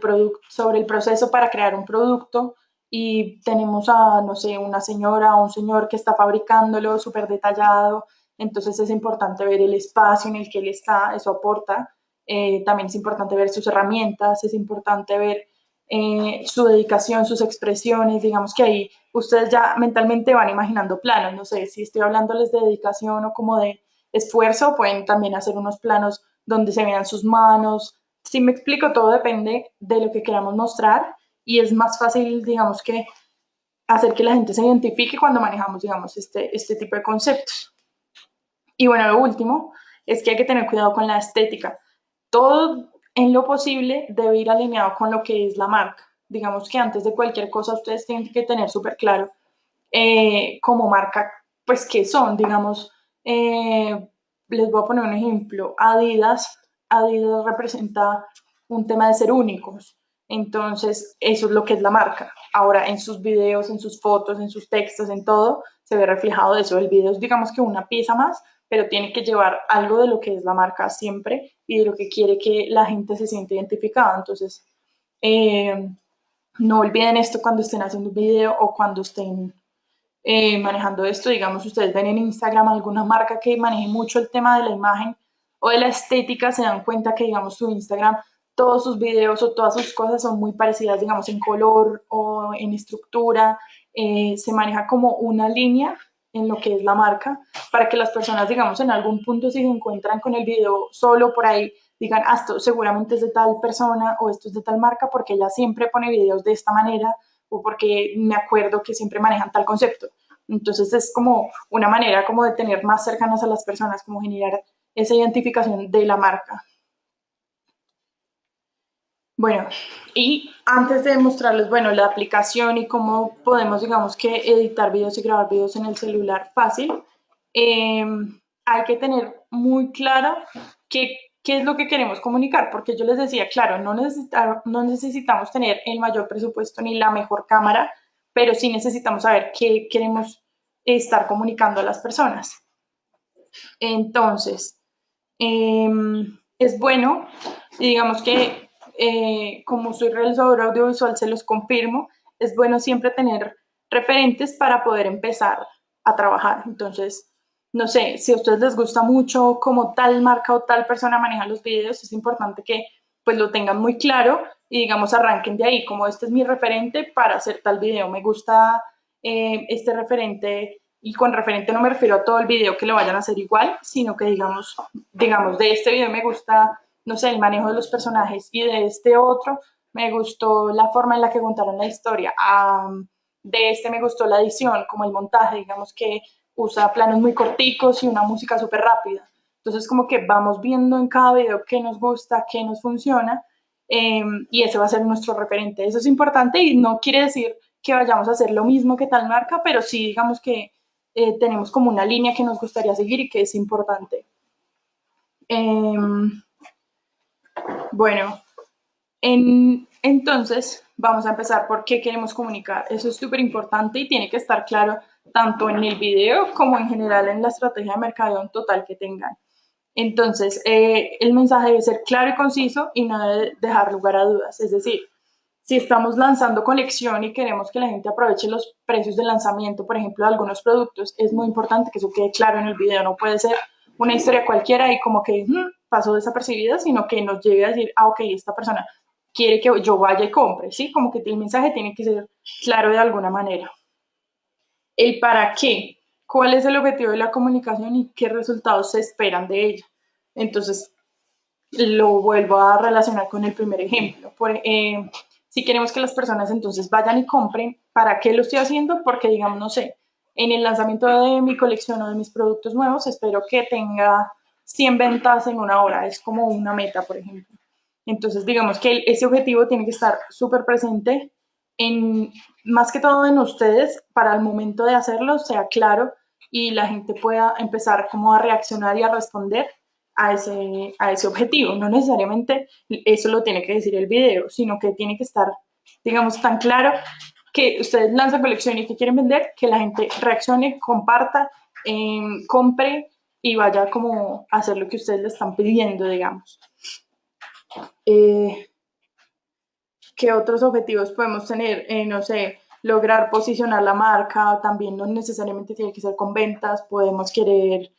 sobre el proceso para crear un producto y tenemos a, no sé, una señora o un señor que está fabricándolo súper detallado, entonces es importante ver el espacio en el que él está, eso aporta eh, también es importante ver sus herramientas, es importante ver eh, su dedicación, sus expresiones, digamos que ahí ustedes ya mentalmente van imaginando planos, no sé, si estoy hablándoles de dedicación o como de esfuerzo, pueden también hacer unos planos donde se vean sus manos, si me explico, todo depende de lo que queramos mostrar y es más fácil, digamos que hacer que la gente se identifique cuando manejamos, digamos, este, este tipo de conceptos. Y bueno, lo último es que hay que tener cuidado con la estética todo en lo posible debe ir alineado con lo que es la marca. digamos que antes de cualquier cosa ustedes tienen que tener súper claro eh, como marca, pues qué son, digamos, eh, les voy a poner un ejemplo, Adidas, Adidas representa un tema de ser únicos, entonces eso es lo que es la marca. Ahora en sus videos, en sus fotos, en sus textos, en todo, se ve reflejado eso. El video es digamos que una pieza más, pero tiene que llevar algo de lo que es la marca siempre y de lo que quiere que la gente se siente identificada. Entonces, eh, no olviden esto cuando estén haciendo un video o cuando estén eh, manejando esto. Digamos, ustedes ven en Instagram alguna marca que maneje mucho el tema de la imagen o de la estética, se dan cuenta que, digamos, su Instagram, todos sus videos o todas sus cosas son muy parecidas, digamos, en color o en estructura. Eh, se maneja como una línea en lo que es la marca, para que las personas, digamos, en algún punto si se encuentran con el video solo por ahí, digan, ah, esto seguramente es de tal persona o esto es de tal marca, porque ella siempre pone videos de esta manera o porque me acuerdo que siempre manejan tal concepto. Entonces es como una manera como de tener más cercanas a las personas, como generar esa identificación de la marca. Bueno, y antes de mostrarles, bueno, la aplicación y cómo podemos, digamos que editar videos y grabar videos en el celular fácil, em, hay que tener muy claro qué, qué, es lo que queremos comunicar, porque yo les decía, claro, no, no necesitamos tener el mayor presupuesto ni la mejor cámara, pero sí necesitamos saber qué queremos estar comunicando a las personas. Entonces, em, es bueno, digamos que eh, como soy realizadora audiovisual, se los confirmo, es bueno siempre tener referentes para poder empezar a trabajar. Entonces, no sé, si a ustedes les gusta mucho como tal marca o tal persona maneja los videos, es importante que pues lo tengan muy claro y digamos arranquen de ahí, como este es mi referente para hacer tal video. Me gusta eh, este referente y con referente no me refiero a todo el video que lo vayan a hacer igual, sino que digamos, digamos, de este video me gusta no sé, el manejo de los personajes y de este otro me gustó la forma en la que contaron la historia. de este me gustó la edición, como el montaje, digamos que usa planos muy corticos y una música súper rápida. Entonces como que vamos viendo en cada video qué nos gusta, qué nos funciona em, y ese va a ser nuestro referente. Eso es importante y no quiere decir que vayamos a hacer lo mismo que tal marca, pero sí digamos que eh, tenemos como una línea que nos gustaría seguir y que es importante. Em, bueno, entonces vamos a empezar por qué queremos comunicar. Eso es súper importante y tiene que estar claro tanto en el video como en general en la estrategia de mercadeo en total que tengan. Entonces, eh, el mensaje debe ser claro y conciso y no debe dejar lugar a dudas. Es decir, si estamos lanzando colección y queremos que la gente aproveche los precios de lanzamiento, por ejemplo, de algunos productos, es muy importante que eso quede claro en el video. No puede ser una historia cualquiera y como que hmm, pasó desapercibida, sino que nos llegue a decir, ah, ok, esta persona quiere que yo vaya y compre, ¿sí? Como que el mensaje tiene que ser claro de alguna manera. El para qué, cuál es el objetivo de la comunicación y qué resultados se esperan de ella. Entonces, lo vuelvo a relacionar con el primer ejemplo. Por, eh, si queremos que las personas entonces vayan y compren, ¿para qué lo estoy haciendo? Porque, digamos, no sé, en el lanzamiento de mi colección o de mis productos nuevos, espero que tenga 100 ventas en una hora, es como una meta, por ejemplo. Entonces, digamos que ese objetivo tiene que estar súper presente en, más que todo en ustedes, para el momento de hacerlo, sea claro y la gente pueda empezar como a reaccionar y a responder a ese, a ese objetivo. No necesariamente eso lo tiene que decir el video, sino que tiene que estar, digamos, tan claro que ustedes lanzan colección y que quieren vender, que la gente reaccione, comparta, em, compre y vaya como a hacer lo que ustedes le están pidiendo, digamos. Eh, ¿Qué otros objetivos podemos tener? Eh, no sé, lograr posicionar la marca, también no necesariamente tiene que ser con ventas, podemos querer,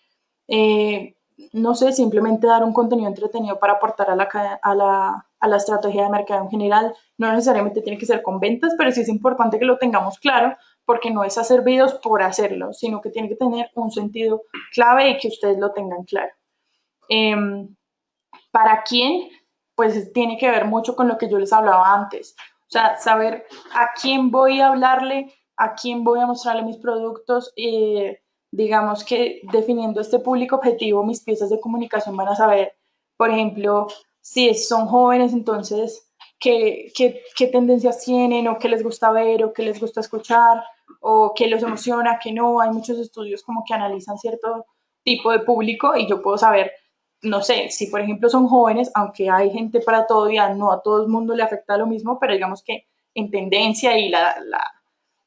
eh, no sé, simplemente dar un contenido entretenido para aportar a la, a la, a la estrategia de mercado en general, no necesariamente tiene que ser con ventas, pero sí es importante que lo tengamos claro porque no es hacer videos por hacerlo, sino que tiene que tener un sentido clave y que ustedes lo tengan claro. Em, ¿Para quién? Pues tiene que ver mucho con lo que yo les hablaba antes. O sea, saber a quién voy a hablarle, a quién voy a mostrarle mis productos. Eh, digamos que definiendo este público objetivo, mis piezas de comunicación van a saber, por ejemplo, si son jóvenes, entonces qué, qué, tendencias tienen o qué les gusta ver o qué les gusta escuchar o qué los emociona, qué no. Hay muchos estudios como que analizan cierto tipo de público y yo puedo saber, no sé, si por ejemplo son jóvenes, aunque hay gente para todo ya no a todo el mundo le afecta lo mismo, pero digamos que en tendencia y la, la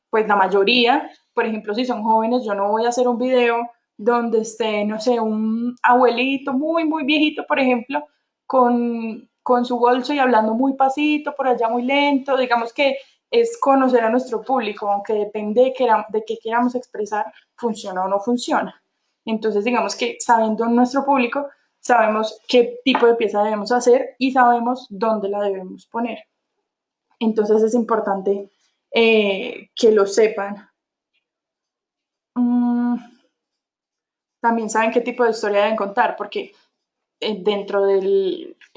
pues la mayoría, por ejemplo, si son jóvenes, yo no voy a hacer un video donde esté, no sé, un abuelito muy, muy viejito, por ejemplo, con, con su bolso y hablando muy pasito, por allá muy lento, digamos que es conocer a nuestro público, aunque depende de, que, de qué queramos expresar, funciona o no funciona. Entonces, digamos que sabiendo nuestro público, sabemos qué tipo de pieza debemos hacer y sabemos dónde la debemos poner. Entonces es importante eh, que lo sepan. Mm, también saben qué tipo de historia deben contar, porque eh, dentro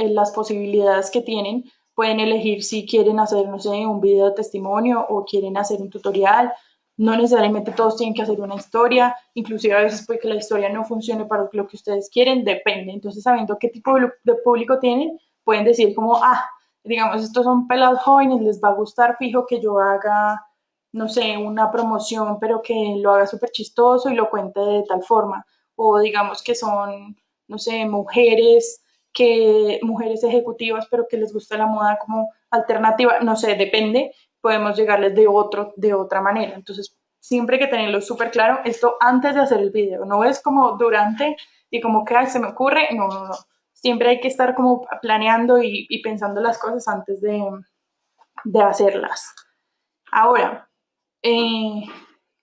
las posibilidades que tienen, pueden elegir si quieren hacer, no sé, un video de testimonio o quieren hacer un tutorial. No necesariamente todos tienen que hacer una historia, inclusive a veces puede que la historia no funcione para lo que ustedes quieren, depende. Entonces, sabiendo qué tipo de público tienen, pueden decir como, ah, digamos, estos son pelados jóvenes, les va a gustar fijo que yo haga, no sé, una promoción, pero que lo haga súper chistoso y lo cuente de tal forma. O digamos que son, no sé, mujeres que mujeres ejecutivas, pero que les gusta la moda como alternativa, no sé, depende, podemos llegarles de otro, de otra manera. Entonces, siempre hay que tenerlo súper claro, esto antes de hacer el video, no es como durante y como que se me ocurre, no, no, no siempre hay que estar como planeando y, pensando las cosas antes de, hacerlas. Ahora, eh,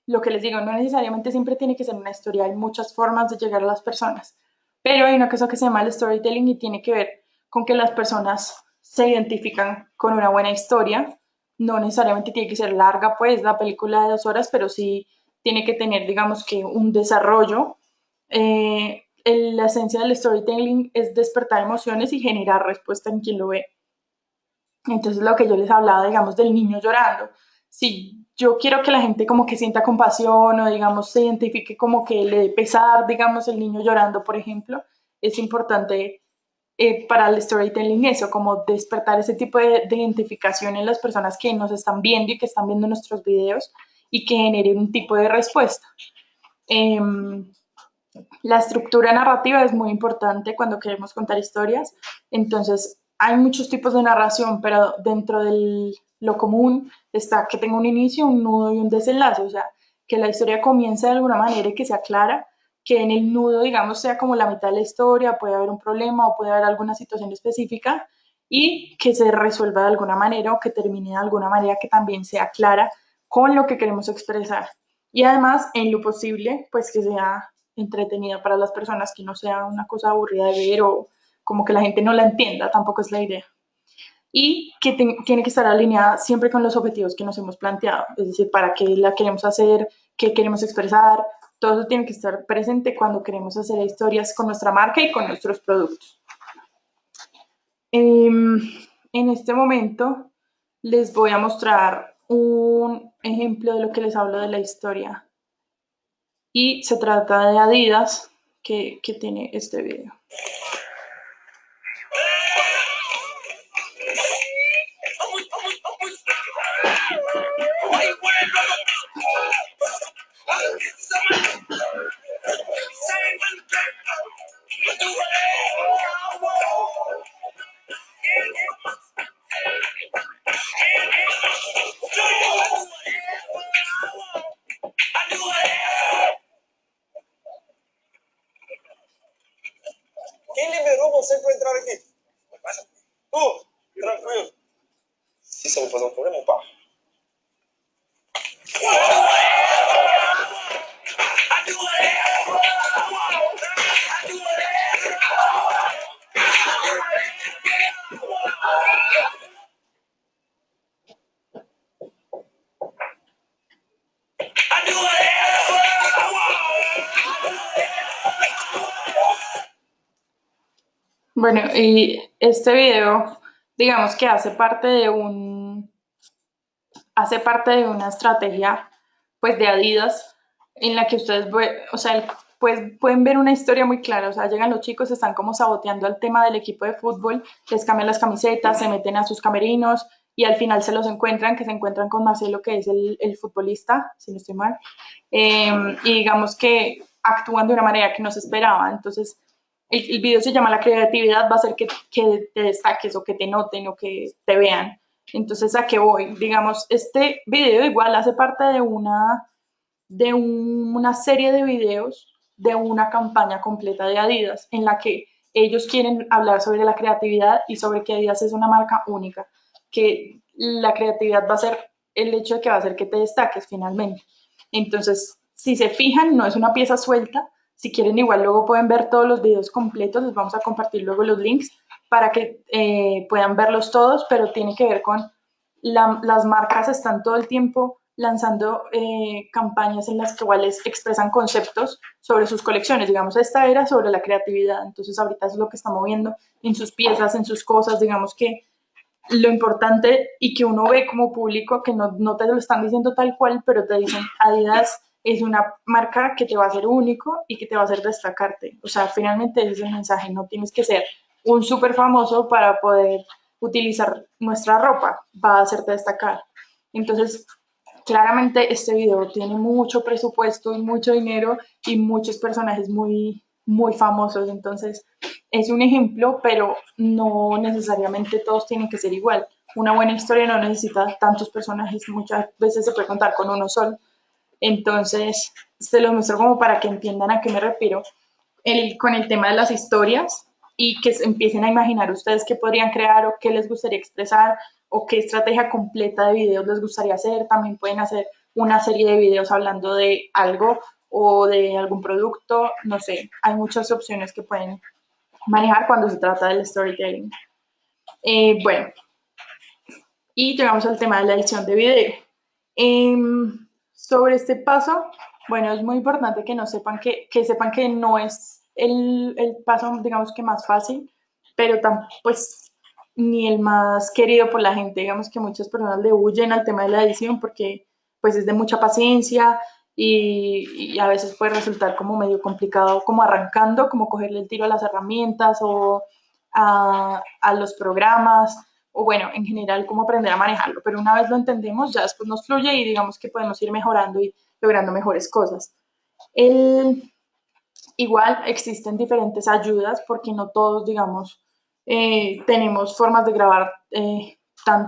lo que les digo, no necesariamente siempre tiene que ser una historia, hay muchas formas de llegar a las personas, pero hay una cosa que se llama el storytelling y tiene que ver con que las personas se identifican con una buena historia, no necesariamente tiene que ser larga, pues, la película de dos horas, pero sí tiene que tener, digamos que, un desarrollo. Eh, la esencia del storytelling es despertar emociones y generar respuesta en quien lo ve. Entonces, lo que yo les hablaba, digamos, del niño llorando. Si yo quiero que la gente como que sienta compasión o, digamos, se identifique como que le dé pesar, digamos, el niño llorando, por ejemplo, es importante eh, para el storytelling eso, como despertar ese tipo de, identificación en las personas que nos están viendo y que están viendo nuestros videos y que genere un tipo de respuesta. Em, la estructura narrativa es muy importante cuando queremos contar historias. Entonces, hay muchos tipos de narración, pero dentro de lo común está que tenga un inicio, un nudo y un desenlace. O sea, que la historia comience de alguna manera y que sea clara, que en el nudo, digamos, sea como la mitad de la historia, puede haber un problema o puede haber alguna situación específica y que se resuelva de alguna manera o que termine de alguna manera que también sea clara con lo que queremos expresar. Y además, en lo posible, pues que sea entretenida para las personas, que no sea una cosa aburrida de ver o como que la gente no la entienda, tampoco es la idea. Y que tiene que estar alineada siempre con los objetivos que nos hemos planteado, es decir, para qué la queremos hacer, qué queremos expresar, todo eso tiene que estar presente cuando queremos hacer historias con nuestra marca y con nuestros productos. Em, en este momento les voy a mostrar un ejemplo de lo que les hablo de la historia y se trata de Adidas que, que tiene este video. Quem liberou você para entrar aqui? Tu, tranquilo. Isso eu vou fazer um problema, pá. Bueno, y este video, digamos que hace parte de un, hace parte de una estrategia, pues, de Adidas, en la que ustedes, o sea, pues pueden ver una historia muy clara, o sea, llegan los chicos, están como saboteando el tema del equipo de fútbol, les cambian las camisetas, se meten a sus camerinos y al final se los encuentran, que se encuentran con Marcelo, que es el, futbolista, si no estoy mal, em, y digamos que actúan de una manera que no se esperaba, entonces el, video se llama La creatividad, va a ser que, que te destaques o que te noten o que te vean. Entonces, ¿a qué voy? Digamos, este video igual hace parte de una, de una serie de videos de una campaña completa de Adidas en la que ellos quieren hablar sobre la creatividad y sobre que Adidas es una marca única, que la creatividad va a ser el hecho de que va a hacer que te destaques finalmente. Entonces, si se fijan, no es una pieza suelta. Si quieren, igual luego pueden ver todos los videos completos. Les vamos a compartir luego los links para que eh, puedan verlos todos, pero tiene que ver con las marcas están todo el tiempo lanzando eh, campañas en las cuales expresan conceptos sobre sus colecciones. Digamos, esta era sobre la creatividad, entonces ahorita es lo que está moviendo en sus piezas, en sus cosas, digamos que lo importante y que uno ve como público, que no, no te lo están diciendo tal cual, pero te dicen, Adidas es una marca que te va a hacer único y que te va a hacer destacarte. O sea, finalmente ese es el mensaje, no tienes que ser un súper famoso para poder utilizar nuestra ropa, va a hacerte destacar. Entonces, claramente este video tiene mucho presupuesto y mucho dinero y muchos personajes muy, muy famosos. Entonces, es un ejemplo, pero no necesariamente todos tienen que ser igual. Una buena historia no necesita tantos personajes, muchas veces se puede contar con uno solo. Entonces, se los muestro como para que entiendan a qué me refiero. El, con el tema de las historias, y que empiecen a imaginar ustedes qué podrían crear o qué les gustaría expresar o qué estrategia completa de videos les gustaría hacer. También pueden hacer una serie de videos hablando de algo o de algún producto, no sé, hay muchas opciones que pueden manejar cuando se trata del storytelling. Eh, bueno, y llegamos al tema de la edición de video. Em, sobre este paso, bueno, es muy importante que no sepan que, que sepan que no es el, el paso, digamos que más fácil, pero tan, pues ni el más querido por la gente. Digamos que muchas personas le huyen al tema de la edición porque pues es de mucha paciencia y, a veces puede resultar como medio complicado, como arrancando, como cogerle el tiro a las herramientas o a, a los programas o bueno, en general, cómo aprender a manejarlo. Pero una vez lo entendemos, ya después nos fluye y digamos que podemos ir mejorando y logrando mejores cosas. Igual existen diferentes ayudas porque no todos, digamos, eh, tenemos formas de grabar, eh, tan,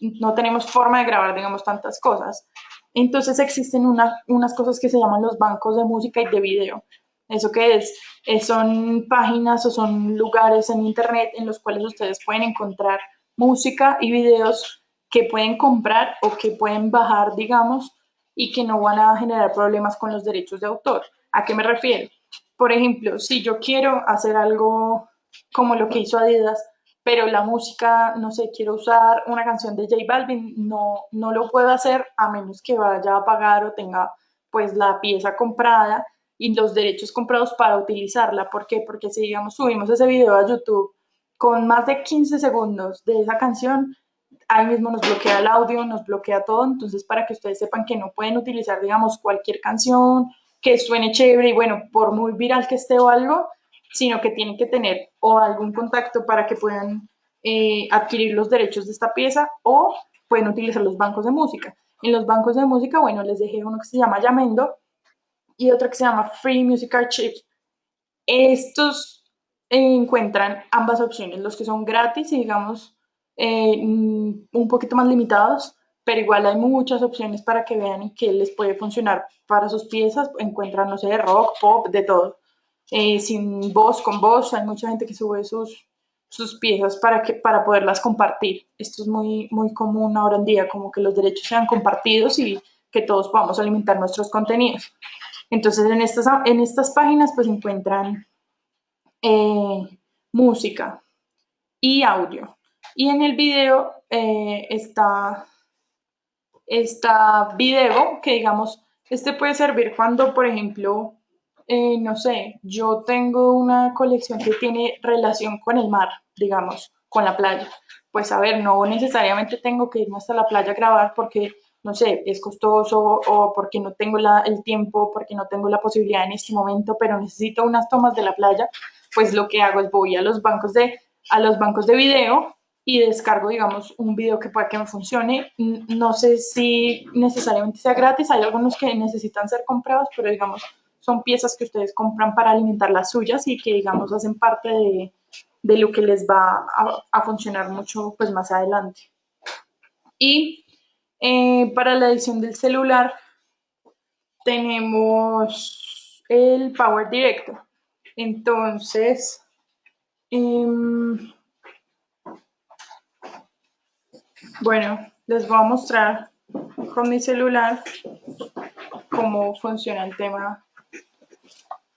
no tenemos forma de grabar, digamos, tantas cosas. Entonces existen unas cosas que se llaman los bancos de música y de video. ¿Eso qué es? Eh, son páginas o son lugares en internet en los cuales ustedes pueden encontrar música y videos que pueden comprar o que pueden bajar, digamos, y que no van a generar problemas con los derechos de autor. ¿A qué me refiero? Por ejemplo, si yo quiero hacer algo como lo que hizo Adidas, pero la música, no sé, quiero usar una canción de J Balvin, no, no lo puedo hacer a menos que vaya a pagar o tenga pues la pieza comprada y los derechos comprados para utilizarla. ¿Por qué? Porque si digamos subimos ese video a YouTube con más de 15 segundos de esa canción, ahí mismo nos bloquea el audio, nos bloquea todo, entonces para que ustedes sepan que no pueden utilizar, digamos, cualquier canción que suene chévere y bueno, por muy viral que esté o algo, sino que tienen que tener o algún contacto para que puedan eh, adquirir los derechos de esta pieza o pueden utilizar los bancos de música. En los bancos de música, bueno, les dejé uno que se llama Yamendo y otro que se llama Free Music Archive. Estos encuentran ambas opciones, los que son gratis y digamos eh, un poquito más limitados pero igual hay muchas opciones para que vean y que les puede funcionar para sus piezas. Encuentran, no sé, rock, pop, de todo. Eh, sin voz, con voz, hay mucha gente que sube sus, sus piezas para, que, para poderlas compartir. Esto es muy, muy común ahora en día, como que los derechos sean compartidos y que todos podamos alimentar nuestros contenidos. Entonces, en estas, en estas páginas pues encuentran eh, música y audio. Y en el video eh, está esta video, que digamos, este puede servir cuando, por ejemplo, eh, no sé, yo tengo una colección que tiene relación con el mar, digamos, con la playa. Pues a ver, no necesariamente tengo que irme hasta la playa a grabar porque no sé, es costoso o porque no tengo la, el tiempo, porque no tengo la posibilidad en este momento, pero necesito unas tomas de la playa, pues lo que hago es voy a los bancos de, a los bancos de video y descargo, digamos, un video que pueda que me funcione. No sé si necesariamente sea gratis, hay algunos que necesitan ser comprados, pero digamos, son piezas que ustedes compran para alimentar las suyas y que, digamos, hacen parte de, de lo que les va a, funcionar mucho pues más adelante. Y eh, para la edición del celular tenemos el Power Director. Entonces, eh, bueno, les voy a mostrar con mi celular cómo funciona el tema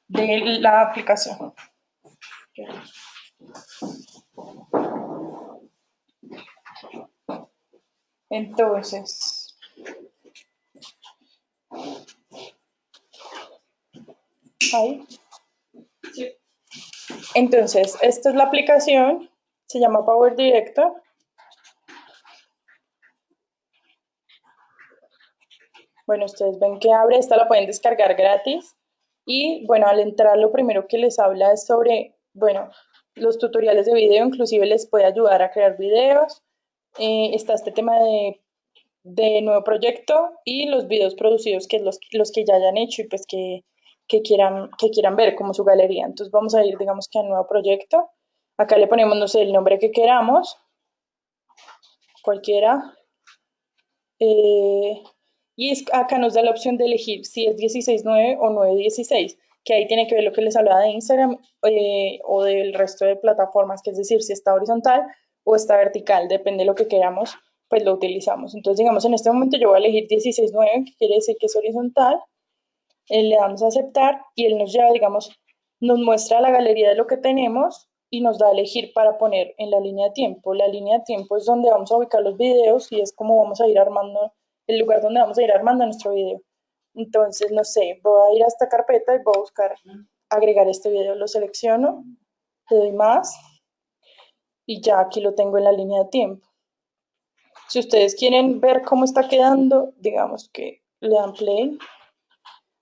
de la aplicación. Entonces, ahí. Entonces, esta es la aplicación, se llama Power Director. Bueno, ustedes ven que abre, esta la pueden descargar gratis. Y bueno, al entrar lo primero que les habla es sobre, bueno, los tutoriales de video, inclusive les puede ayudar a crear videos, eh, está este tema de, de, nuevo proyecto y los videos producidos, que los, los que ya hayan hecho y pues que, que, quieran, que quieran ver como su galería. Entonces vamos a ir, digamos que al nuevo proyecto. Acá le ponemos, no sé, el nombre que queramos, cualquiera. Eh, y es, acá nos da la opción de elegir si es 16.9 o 9.16, que ahí tiene que ver lo que les hablaba de Instagram eh, o del resto de plataformas, que es decir, si está horizontal o está vertical, depende de lo que queramos, pues lo utilizamos. Entonces, digamos, en este momento yo voy a elegir 16.9, que quiere decir que es horizontal, eh, le damos a aceptar y él nos lleva, digamos, nos muestra la galería de lo que tenemos y nos da a elegir para poner en la línea de tiempo. La línea de tiempo es donde vamos a ubicar los videos y es como vamos a ir armando, el lugar donde vamos a ir armando nuestro video. Entonces, no sé, voy a ir a esta carpeta y voy a buscar agregar este video. Lo selecciono, le doy más y ya aquí lo tengo en la línea de tiempo. Si ustedes quieren ver cómo está quedando, digamos que le dan play.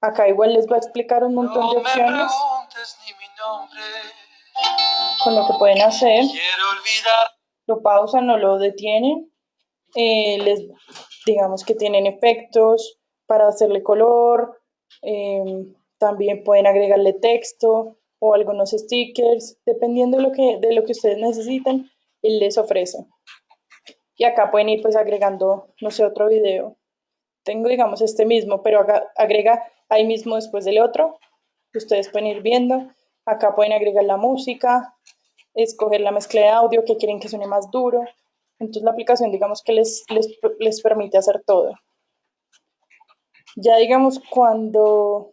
Acá igual les va a explicar un montón de opciones con lo que pueden hacer. Lo pausan o lo detienen. Eh, les, digamos que tienen efectos para hacerle color. Eh, también pueden agregarle texto o algunos stickers, dependiendo de lo que, de lo que ustedes necesiten, él les ofrece. Y acá pueden ir pues agregando, no sé, otro video. Tengo, digamos, este mismo, pero acá agrega ahí mismo después del otro. Ustedes pueden ir viendo. Acá pueden agregar la música, escoger la mezcla de audio que quieren que suene más duro. Entonces la aplicación, digamos que les, les, les permite hacer todo. Ya digamos cuando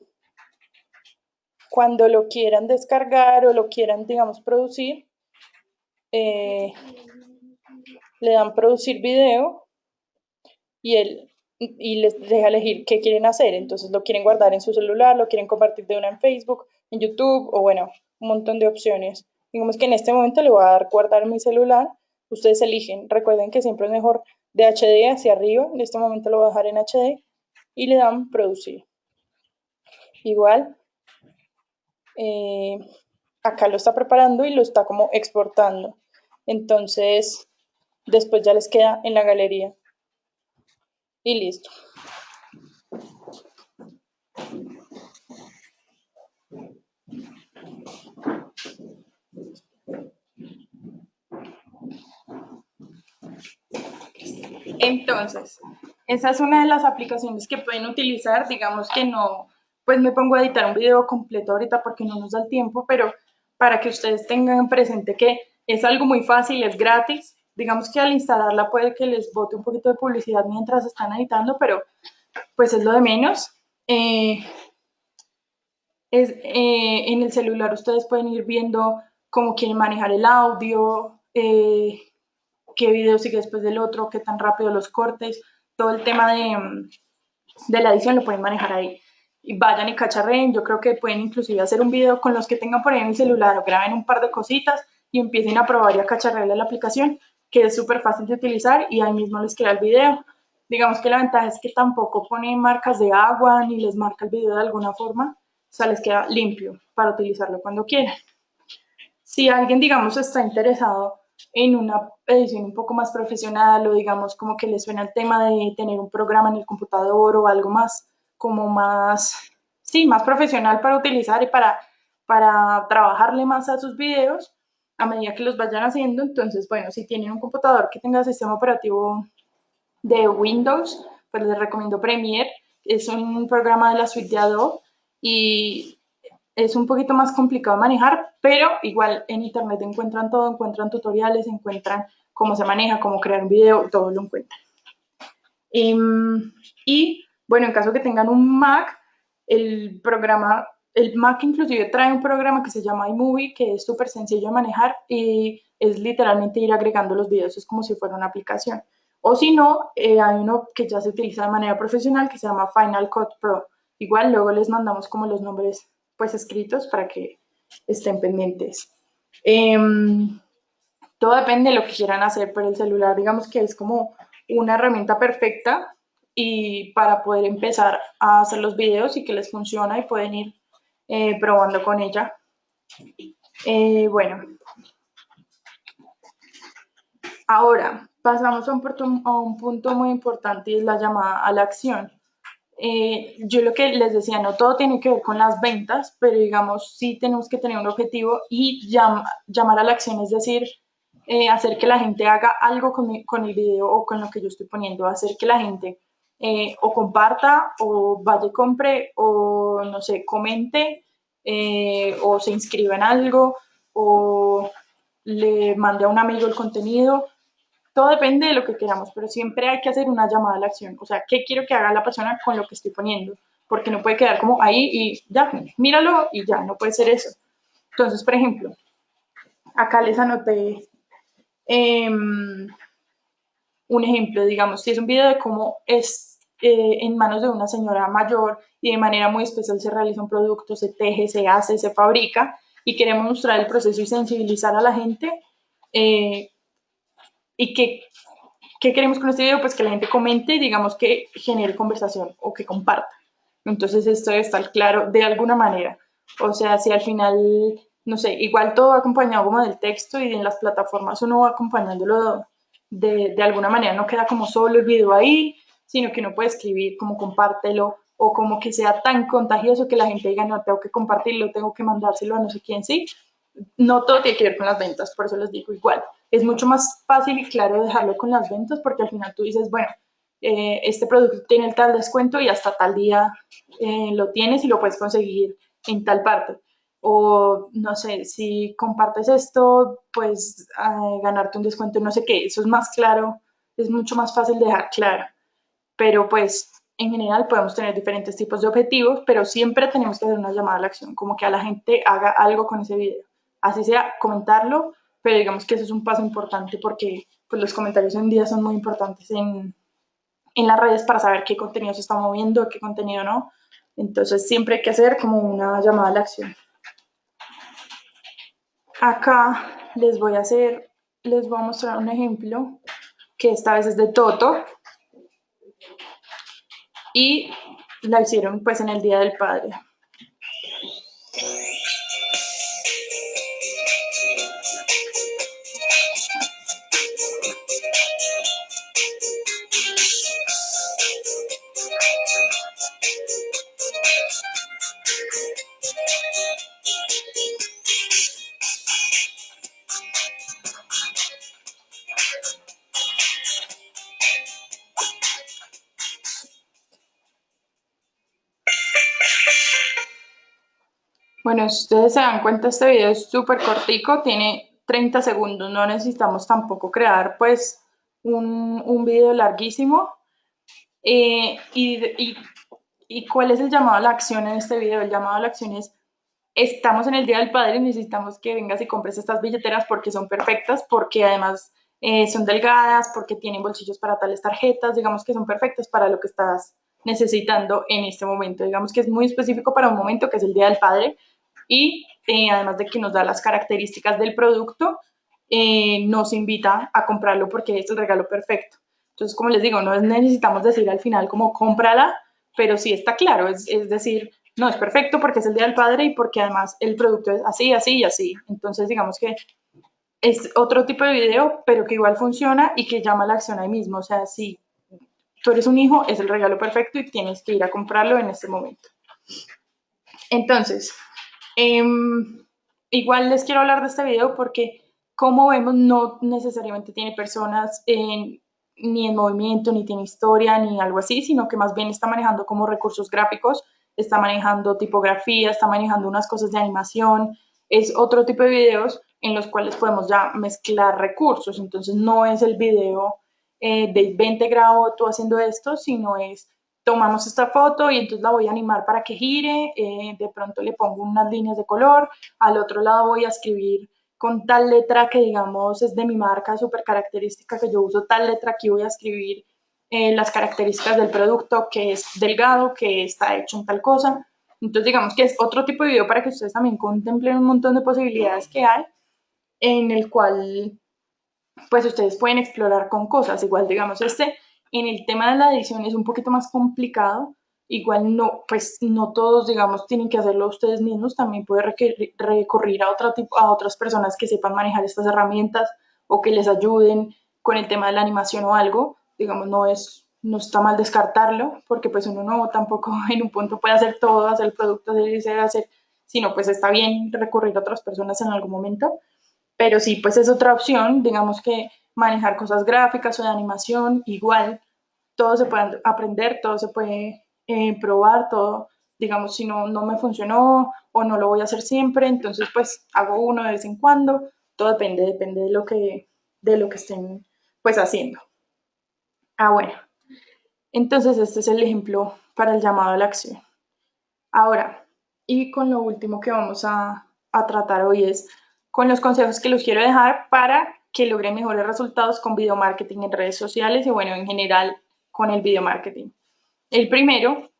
cuando lo quieran descargar o lo quieran, digamos, producir, eh, le dan producir video y él y les deja elegir qué quieren hacer. Entonces lo quieren guardar en su celular, lo quieren compartir de una en Facebook, en YouTube o bueno, un montón de opciones. Digamos que en este momento le voy a dar guardar en mi celular. Ustedes eligen. Recuerden que siempre es mejor de HD hacia arriba. En este momento lo voy a dejar en HD y le dan producir. Igual eh, acá lo está preparando y lo está como exportando. Entonces, después ya les queda en la galería. Y listo. Entonces, esa es una de las aplicaciones que pueden utilizar, digamos que no, pues me pongo a editar un video completo ahorita porque no nos da el tiempo, pero para que ustedes tengan presente que es algo muy fácil, es gratis. Digamos que al instalarla puede que les bote un poquito de publicidad mientras están editando, pero pues es lo de menos. Eh, es, eh, en el celular ustedes pueden ir viendo cómo quieren manejar el audio, eh, qué video sigue después del otro, qué tan rápido los cortes, todo el tema de, de la edición lo pueden manejar ahí vayan y cacharren. Yo creo que pueden inclusive hacer un video con los que tengan por ahí en el celular o graben un par de cositas y empiecen a probar y a cacharrearle la aplicación, que es súper fácil de utilizar y ahí mismo les queda el video. digamos que la ventaja es que tampoco pone marcas de agua ni les marca el video de alguna forma, o sea, les queda limpio para utilizarlo cuando quieran. Si alguien, digamos, está interesado en una edición un poco más profesional o digamos como que le suena el tema de tener un programa en el computador o algo más como más, sí, más profesional para utilizar y para, para trabajarle más a sus videos a medida que los vayan haciendo. Entonces, bueno, si tienen un computador que tenga sistema operativo de Windows, pues les recomiendo Premiere. Es un programa de la suite de Adobe y es un poquito más complicado manejar, pero igual en internet encuentran todo, encuentran tutoriales, encuentran cómo se maneja, cómo crear un video, todo lo encuentran. Em, y bueno, en caso que tengan un Mac, el programa, el Mac inclusive trae un programa que se llama iMovie, que es súper sencillo de manejar y es literalmente ir agregando los videos, es como si fuera una aplicación. O si no, eh, hay uno que ya se utiliza de manera profesional que se llama Final Cut Pro. Igual luego les mandamos como los nombres pues escritos para que estén pendientes. Em, todo depende de lo que quieran hacer, pero el celular digamos que es como una herramienta perfecta y para poder empezar a hacer los videos y que les funciona y pueden ir eh, probando con ella. Eh, bueno, ahora pasamos a un, punto, a un, punto, muy importante y es la llamada a la acción. Eh, yo lo que les decía, no todo tiene que ver con las ventas, pero digamos, sí tenemos que tener un objetivo y llamar a la acción, es decir, hacer que la gente haga algo con, con, el video o con lo que yo estoy poniendo, hacer que la gente eh, o comparta o vaya y compre o, no sé, comente o se inscriba en algo o le mande a un amigo el contenido todo depende de lo que queramos, pero siempre hay que hacer una llamada a la acción. O sea, ¿qué quiero que haga la persona con lo que estoy poniendo? Porque no puede quedar como ahí y ya, míralo y ya, no puede ser eso. Entonces, por ejemplo, acá les anoté em, un ejemplo, digamos, si es un video de cómo es eh, en manos de una señora mayor y de manera muy especial se realiza un producto, se teje, se hace, se fabrica y queremos mostrar el proceso y sensibilizar a la gente, eh, ¿Y qué, qué queremos con este video? Pues que la gente comente y digamos que genere conversación o que comparta. Entonces esto debe estar claro de alguna manera. O sea, si al final, no sé, igual todo acompañado como del texto y en las plataformas uno va acompañándolo de, de alguna manera, no queda como solo el video ahí, sino que uno puede escribir como compártelo o como que sea tan contagioso que la gente diga, no, tengo que compartirlo, tengo que mandárselo a no sé quién, sí. No todo tiene que ver con las ventas, por eso les digo igual es mucho más fácil y claro dejarlo con las ventas porque al final tú dices, bueno, eh, este producto tiene el tal descuento y hasta tal día eh, lo tienes y lo puedes conseguir en tal parte. O no sé, si compartes esto, pues ganarte un descuento, no sé qué, eso es más claro, es mucho más fácil dejar claro. Pero pues en general podemos tener diferentes tipos de objetivos, pero siempre tenemos que hacer una llamada a la acción, como que a la gente haga algo con ese video. Así sea, comentarlo pero digamos que eso es un paso importante porque pues, los comentarios hoy en día son muy importantes en, en las redes para saber qué contenido se está moviendo, qué contenido no. Entonces siempre hay que hacer como una llamada a la acción. Acá les voy a hacer, les voy a mostrar un ejemplo que esta vez es de Toto y la hicieron pues en el Día del Padre. Ustedes se dan cuenta, este video es súper cortico, tiene 30 segundos, no necesitamos tampoco crear pues un, un video larguísimo. Eh, y, y, cuál es el llamado a la acción en este video? El llamado a la acción es, estamos en el Día del Padre y necesitamos que vengas y compres estas billeteras porque son perfectas, porque además eh, son delgadas, porque tienen bolsillos para tales tarjetas, digamos que son perfectas para lo que estás necesitando en este momento. Digamos que es muy específico para un momento que es el Día del Padre, y eh, además de que nos da las características del producto, eh, nos invita a comprarlo porque es el regalo perfecto. Entonces, como les digo, no necesitamos decir al final como cómprala, pero sí está claro, es, es decir, no, es perfecto porque es el Día del Padre y porque además el producto es así, así y así. Entonces, digamos que es otro tipo de video, pero que igual funciona y que llama la acción ahí mismo. O sea, si tú eres un hijo, es el regalo perfecto y tienes que ir a comprarlo en este momento. Entonces, em, igual les quiero hablar de este video porque, como vemos, no necesariamente tiene personas en, ni en movimiento, ni tiene historia, ni algo así, sino que más bien está manejando como recursos gráficos, está manejando tipografía, está manejando unas cosas de animación, es otro tipo de videos en los cuales podemos ya mezclar recursos. Entonces no es el video eh, de 20 grados tú haciendo esto, sino es tomamos esta foto y entonces la voy a animar para que gire, eh, de pronto le pongo unas líneas de color, al otro lado voy a escribir con tal letra que digamos es de mi marca súper característica que yo uso tal letra, aquí voy a escribir eh, las características del producto, que es delgado, que está hecho en tal cosa. Entonces digamos que es otro tipo de video para que ustedes también contemplen un montón de posibilidades que hay en el cual pues ustedes pueden explorar con cosas. Igual, digamos, este en el tema de la edición es un poquito más complicado. Igual no, pues no todos, digamos, tienen que hacerlo ustedes mismos. También puede recurrir a, otra tipo, a otras personas que sepan manejar estas herramientas o que les ayuden con el tema de la animación o algo. Digamos, no es no está mal descartarlo, porque pues uno no tampoco [laughs] en un punto puede hacer todo, hacer el producto, hacer, hacer, sino pues está bien recurrir a otras personas en algún momento. Pero sí, pues es otra opción, digamos que manejar cosas gráficas o de animación, igual, todo se puede aprender, todo se puede eh, probar, todo, digamos, si no, no me funcionó o no lo voy a hacer siempre, entonces pues hago uno de vez en cuando, todo depende, depende de lo que, de lo que estén pues haciendo. Ah, bueno, entonces este es el ejemplo para el llamado a la acción. Ahora, y con lo último que vamos a, a tratar hoy es con los consejos que los quiero dejar para que logren mejores resultados con video marketing en redes sociales y bueno, en general con el video marketing. El primero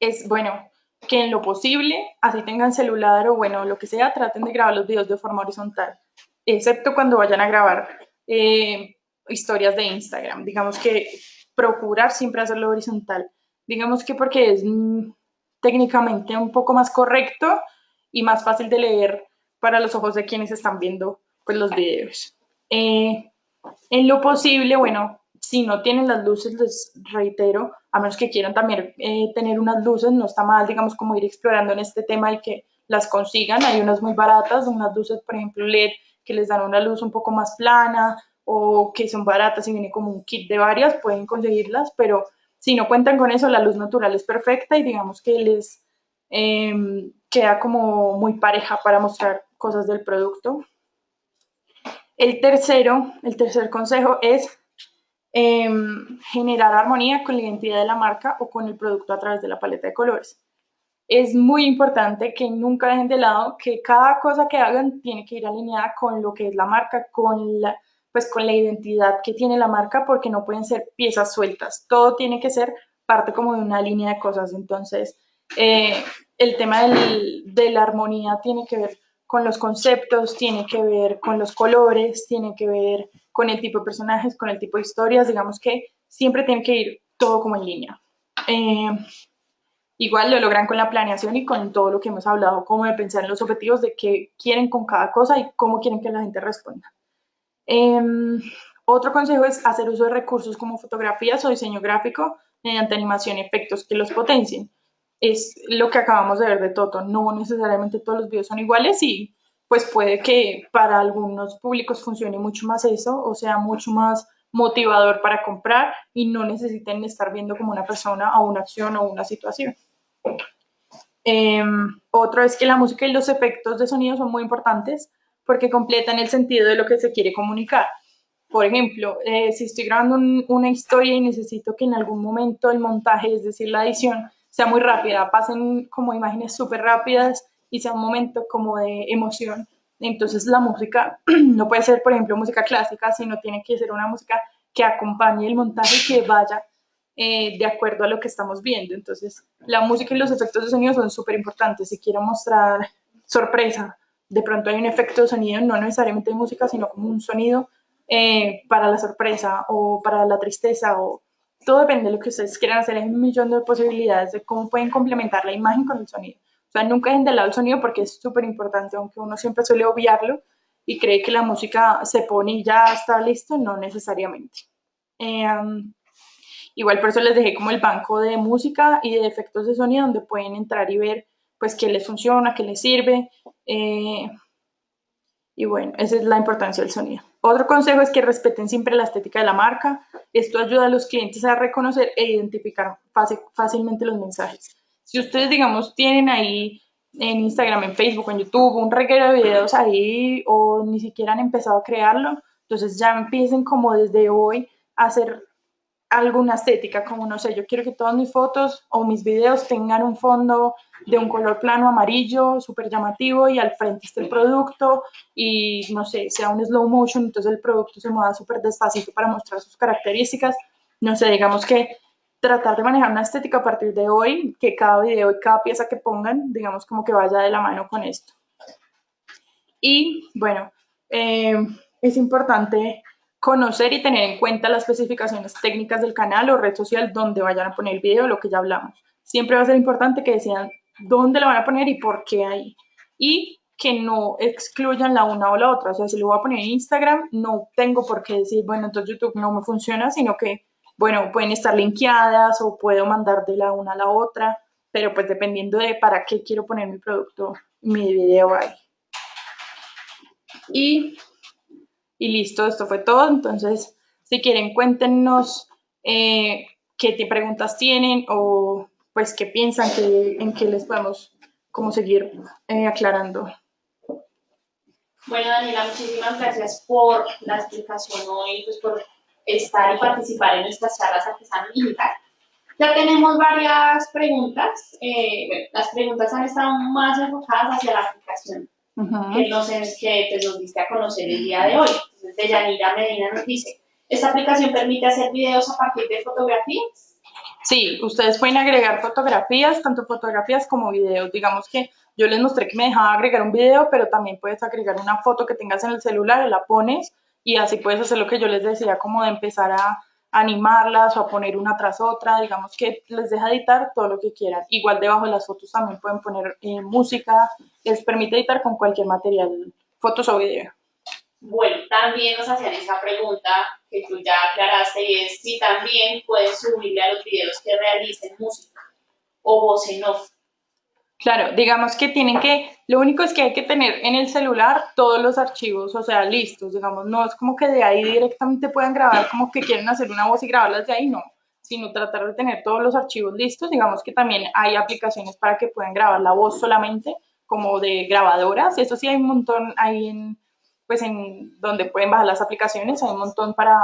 es, bueno, que en lo posible, así tengan celular o bueno, lo que sea, traten de grabar los videos de forma horizontal, excepto cuando vayan a grabar eh, historias de Instagram. Digamos que procurar siempre hacerlo horizontal. Digamos que porque es mm, técnicamente un poco más correcto y más fácil de leer para los ojos de quienes están viendo pues, los videos. Eh, en lo posible, bueno, si no tienen las luces, les reitero, a menos que quieran también eh, tener unas luces, no está mal, digamos, como ir explorando en este tema y que las consigan. Hay unas muy baratas, unas luces, por ejemplo, LED, que les dan una luz un poco más plana o que son baratas y viene como un kit de varias, pueden conseguirlas, pero si no cuentan con eso, la luz natural es perfecta y digamos que les em, queda como muy pareja para mostrar cosas del producto. El tercero, el tercer consejo es em, generar armonía con la identidad de la marca o con el producto a través de la paleta de colores. Es muy importante que nunca dejen de lado que cada cosa que hagan tiene que ir alineada con lo que es la marca, con la, pues con la identidad que tiene la marca, porque no pueden ser piezas sueltas. Todo tiene que ser parte como de una línea de cosas. Entonces, eh, el tema de la armonía tiene que ver con los conceptos, tiene que ver con los colores, tiene que ver con el tipo de personajes, con el tipo de historias, digamos que siempre tiene que ir todo como en línea. Eh, igual lo logran con la planeación y con todo lo que hemos hablado, como de pensar en los objetivos de qué quieren con cada cosa y cómo quieren que la gente responda. Em, otro consejo es hacer uso de recursos como fotografías o diseño gráfico mediante animación y efectos que los potencien es lo que acabamos de ver de Toto. No necesariamente todos los videos son iguales y pues puede que para algunos públicos funcione mucho más eso o sea mucho más motivador para comprar y no necesiten estar viendo como una persona o una acción o una situación. Em, otro es que la música y los efectos de sonido son muy importantes porque completan el sentido de lo que se quiere comunicar. Por ejemplo, eh, si estoy grabando una historia y necesito que en algún momento el montaje, es decir, la edición, sea muy rápida, pasen como imágenes súper rápidas y sea un momento como de emoción. Entonces la música [clears throat] no puede ser, por ejemplo, música clásica, sino tiene que ser una música que acompañe el montaje y que vaya eh, de acuerdo a lo que estamos viendo. Entonces la música y los efectos de sonido son súper importantes. Si quiero mostrar sorpresa, de pronto hay un efecto de sonido, no necesariamente de música, sino como un sonido eh, para la sorpresa o para la tristeza o todo depende de lo que ustedes quieran hacer. Hay un millón de posibilidades de cómo pueden complementar la imagen con el sonido. O sea, nunca dejen de lado el sonido porque es súper importante, aunque uno siempre suele obviarlo y cree que la música se pone y ya está listo, no necesariamente. Eh, igual por eso les dejé como el banco de música y de efectos de sonido donde pueden entrar y ver pues qué les funciona, qué les sirve. Eh, y bueno, esa es la importancia del sonido. Otro consejo es que respeten siempre la estética de la marca. Esto ayuda a los clientes a reconocer e identificar fácilmente los mensajes. Si ustedes, digamos, tienen ahí en Instagram, en Facebook, en YouTube, un reguero de videos ahí o ni siquiera han empezado a crearlo, entonces ya empiecen como desde hoy a hacer alguna estética, como no sé, yo quiero que todas mis fotos o mis videos tengan un fondo de un color plano amarillo, súper llamativo y al frente esté el producto y no sé, sea un slow motion, entonces el producto se mueva súper despacito para mostrar sus características. No sé, digamos que tratar de manejar una estética a partir de hoy, que cada video y cada pieza que pongan, digamos como que vaya de la mano con esto. Y bueno, eh, es importante conocer y tener en cuenta las especificaciones técnicas del canal o red social donde vayan a poner el video, lo que ya hablamos. Siempre va a ser importante que decidan dónde lo van a poner y por qué ahí. Y que no excluyan la una o la otra. O sea, si lo voy a poner en Instagram, no tengo por qué decir, bueno, entonces YouTube no me funciona, sino que, bueno, pueden estar linkeadas o puedo mandar de la una a la otra, pero pues dependiendo de para qué quiero poner mi producto, mi video ahí. Y y listo, esto fue todo. Entonces, si quieren, cuéntenos eh, qué preguntas tienen o pues qué piensan que, en qué les podemos como seguir eh, aclarando. Bueno, Daniela, muchísimas gracias por la explicación hoy, pues por estar y participar en nuestras charlas artesanas digital. Ya tenemos varias preguntas. Eh, las preguntas han estado más enfocadas hacia la aplicación que, nos, que pues, nos diste a conocer el día de hoy. Entonces, Deyanira Medina nos dice, ¿esta aplicación permite hacer videos a partir de fotografías? Sí, ustedes pueden agregar fotografías, tanto fotografías como videos. Digamos que yo les mostré que me dejaba agregar un video, pero también puedes agregar una foto que tengas en el celular, la pones y así puedes hacer lo que yo les decía, como de empezar a animarlas o a poner una tras otra, digamos que les deja editar todo lo que quieran. Igual debajo de las fotos también pueden poner eh, música, les permite editar con cualquier material, fotos o video. Bueno, también nos hacían esa pregunta que tú ya aclaraste y es si también pueden subirle a los videos que realicen música o voz en off. Claro, digamos que tienen que, lo único es que hay que tener en el celular todos los archivos, o sea, listos, digamos, no es como que de ahí directamente puedan grabar como que quieren hacer una voz y grabarlas de ahí, no, sino tratar de tener todos los archivos listos, digamos que también hay aplicaciones para que puedan grabar la voz solamente, como de grabadoras, eso sí hay un montón ahí en, pues en donde pueden bajar las aplicaciones, hay un montón para,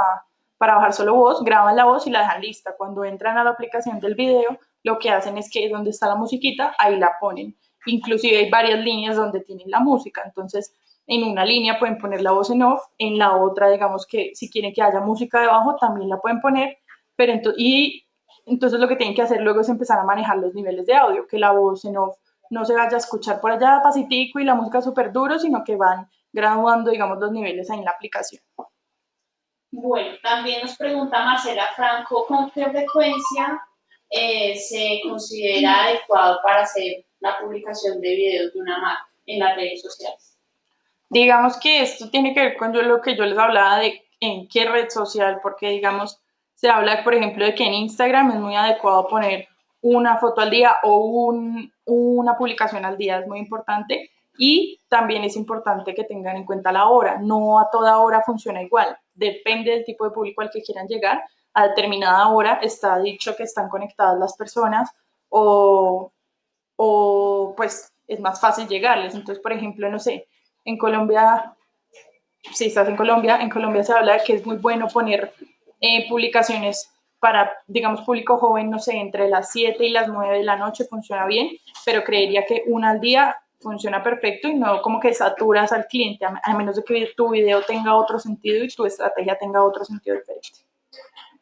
para bajar solo voz, graban la voz y la dejan lista, cuando entran a la aplicación del video, lo que hacen es que donde está la musiquita, ahí la ponen. Inclusive hay varias líneas donde tienen la música, entonces en una línea pueden poner la voz en off, en la otra, digamos que si quieren que haya música debajo, también la pueden poner, pero entonces, y entonces lo que tienen que hacer luego es empezar a manejar los niveles de audio, que la voz en off no se vaya a escuchar por allá pasitico y la música súper duro, sino que van graduando, digamos, los niveles ahí en la aplicación. Bueno, también nos pregunta Marcela Franco, ¿con qué frecuencia eh, se considera adecuado para hacer la publicación de videos de una marca en las redes sociales? Digamos que esto tiene que ver con lo que yo les hablaba de en qué red social, porque digamos, se habla, por ejemplo, de que en Instagram es muy adecuado poner una foto al día o un, una publicación al día, es muy importante. Y también es importante que tengan en cuenta la hora, no a toda hora funciona igual, depende del tipo de público al que quieran llegar, a determinada hora está dicho que están conectadas las personas o, o pues es más fácil llegarles. Entonces, por ejemplo, no sé, en Colombia, si estás en Colombia, en Colombia se habla de que es muy bueno poner eh, publicaciones para, digamos, público joven, no sé, entre las 7 y las 9 de la noche funciona bien, pero creería que una al día funciona perfecto y no como que saturas al cliente, a menos de que tu video tenga otro sentido y tu estrategia tenga otro sentido diferente.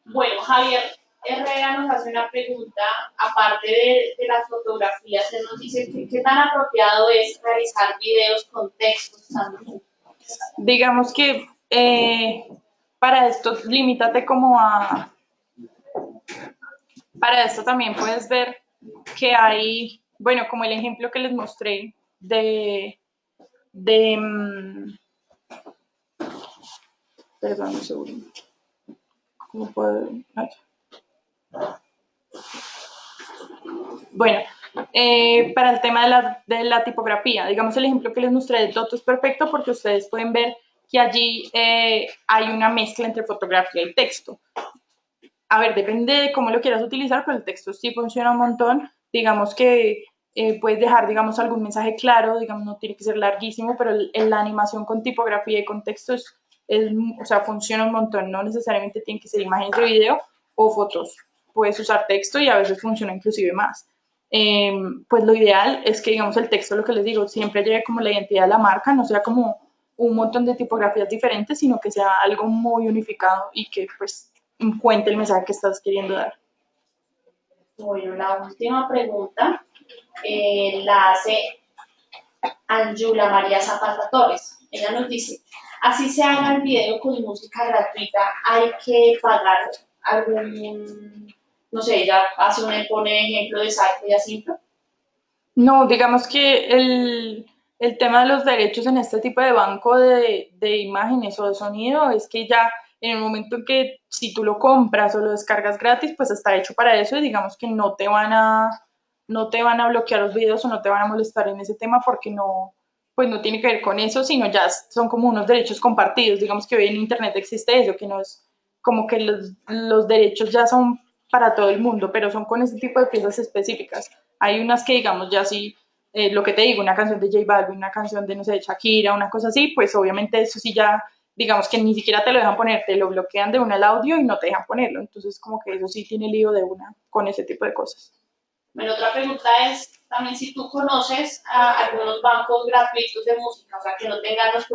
Bueno, Javier Herrera nos hace una pregunta, aparte de, las fotografías, él nos dice qué tan apropiado es realizar videos con textos también. Digamos que eh, para esto, limítate como a... Para esto también puedes ver que hay, bueno, como el ejemplo que les mostré de... de mm, perdón, un segundo. Bueno, eh, para el tema de la, tipografía, digamos el ejemplo que les mostré de Toto es perfecto porque ustedes pueden ver que allí eh, hay una mezcla entre fotografía y texto. A ver, depende de cómo lo quieras utilizar, pero el texto sí funciona un montón. Digamos que eh, puedes dejar, digamos, algún mensaje claro, digamos, no tiene que ser larguísimo, pero la animación con tipografía y con texto es, o sea, funciona un montón. No necesariamente tiene que ser imágenes de video o fotos. Puedes usar texto y a veces funciona inclusive más. Em, pues lo ideal es que, digamos, el texto, lo que les digo, siempre llegue como la identidad de la marca, no sea como un montón de tipografías diferentes, sino que sea algo muy unificado y que pues cuente el mensaje que estás queriendo dar. Bueno, la última pregunta eh, la hace Anjula María Zapata Torres. Ella nos dice, así se haga el video con música gratuita, hay que pagar algún, no sé, ella hace un, pone ejemplo de Saito y así, No, digamos que el, el tema de los derechos en este tipo de banco de, de, imágenes o de sonido es que ya en el momento en que si tú lo compras o lo descargas gratis, pues está hecho para eso y digamos que no te van a, no te van a bloquear los videos o no te van a molestar en ese tema porque no, pues no tiene que ver con eso, sino ya son como unos derechos compartidos. Digamos que hoy en Internet existe eso, que no es como que los, derechos ya son para todo el mundo, pero son con ese tipo de piezas específicas. Hay unas que, digamos, ya sí eh, lo que te digo, una canción de J Balvin, una canción de, no sé, Shakira, una cosa así, pues obviamente eso sí ya, digamos que ni siquiera te lo dejan poner, te lo bloquean de una el audio y no te dejan ponerlo. Entonces, como que eso sí tiene lío de una con ese tipo de cosas. Bueno, otra pregunta es también si tú conoces a algunos bancos gratuitos de música, o sea, que no tengan los,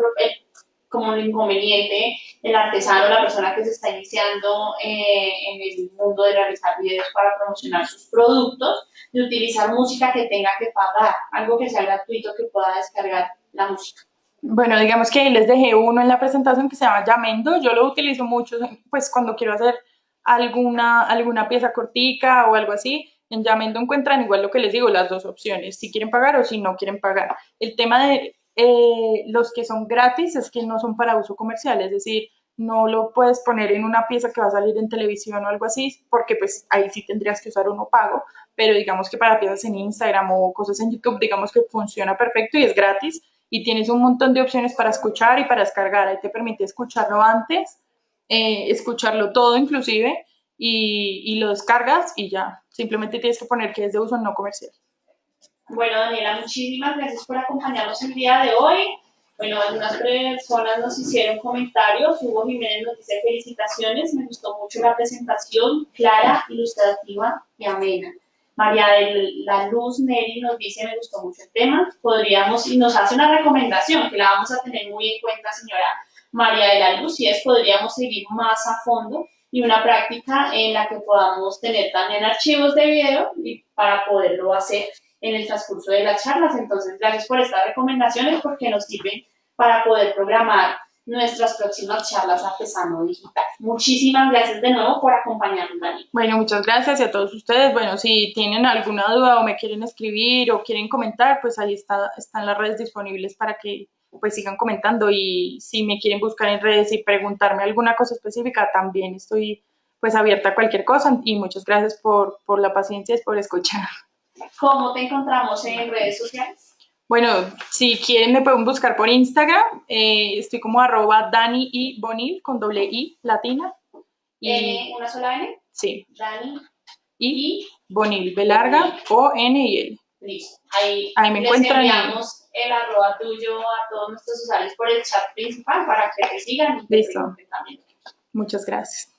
como un inconveniente el artesano, la persona que se está iniciando eh, en el mundo de realizar videos para promocionar sus productos, de utilizar música que tenga que pagar, algo que sea gratuito que pueda descargar la música. Bueno, digamos que les dejé uno en la presentación que se llama Yamendo, yo lo utilizo mucho pues cuando quiero hacer alguna, alguna pieza cortica o algo así, en Yamendo encuentran igual lo que les digo, las dos opciones, si quieren pagar o si no quieren pagar. El tema de eh, los que son gratis es que no son para uso comercial, es decir, no lo puedes poner en una pieza que va a salir en televisión o algo así, porque pues ahí sí tendrías que usar uno pago, pero digamos que para piezas en Instagram o cosas en YouTube, digamos que funciona perfecto y es gratis y tienes un montón de opciones para escuchar y para descargar, ahí te permite escucharlo antes, eh, escucharlo todo inclusive y, y lo descargas y ya, simplemente tienes que poner que es de uso no comercial. Bueno, Daniela, muchísimas gracias por acompañarnos el día de hoy. Bueno, algunas personas nos hicieron comentarios. Hugo Jiménez nos dice felicitaciones. Me gustó mucho la presentación, clara, ilustrativa y amena. María de la Luz Neri nos dice, me gustó mucho el tema. Podríamos, y nos hace una recomendación que la vamos a tener muy en cuenta, señora María de la Luz, y es podríamos seguir más a fondo y una práctica en la que podamos tener también archivos de video y para poderlo hacer en el transcurso de las charlas. Entonces, gracias por estas recomendaciones porque nos sirven para poder programar nuestras próximas charlas artesano digital. Muchísimas gracias de nuevo por acompañarnos, Dani. Bueno, muchas gracias a todos ustedes. Bueno, si tienen alguna duda o me quieren escribir o quieren comentar, pues ahí está, están las redes disponibles para que pues sigan comentando y si me quieren buscar en redes y preguntarme alguna cosa específica, también estoy pues abierta a cualquier cosa y muchas gracias por, por la paciencia y por escuchar. ¿Cómo te encontramos en redes sociales? Bueno, si quieren me pueden buscar por Instagram. Eh, estoy como arroba Dani y Bonil con doble I latina. Y, ¿Una sola N? Sí. Dani y, Bonil, B larga, O, N y L. Listo. Ahí, Ahí me les encuentran. El arroba tuyo a todos nuestros usuarios por el chat principal para que te sigan y Listo. Muchas gracias.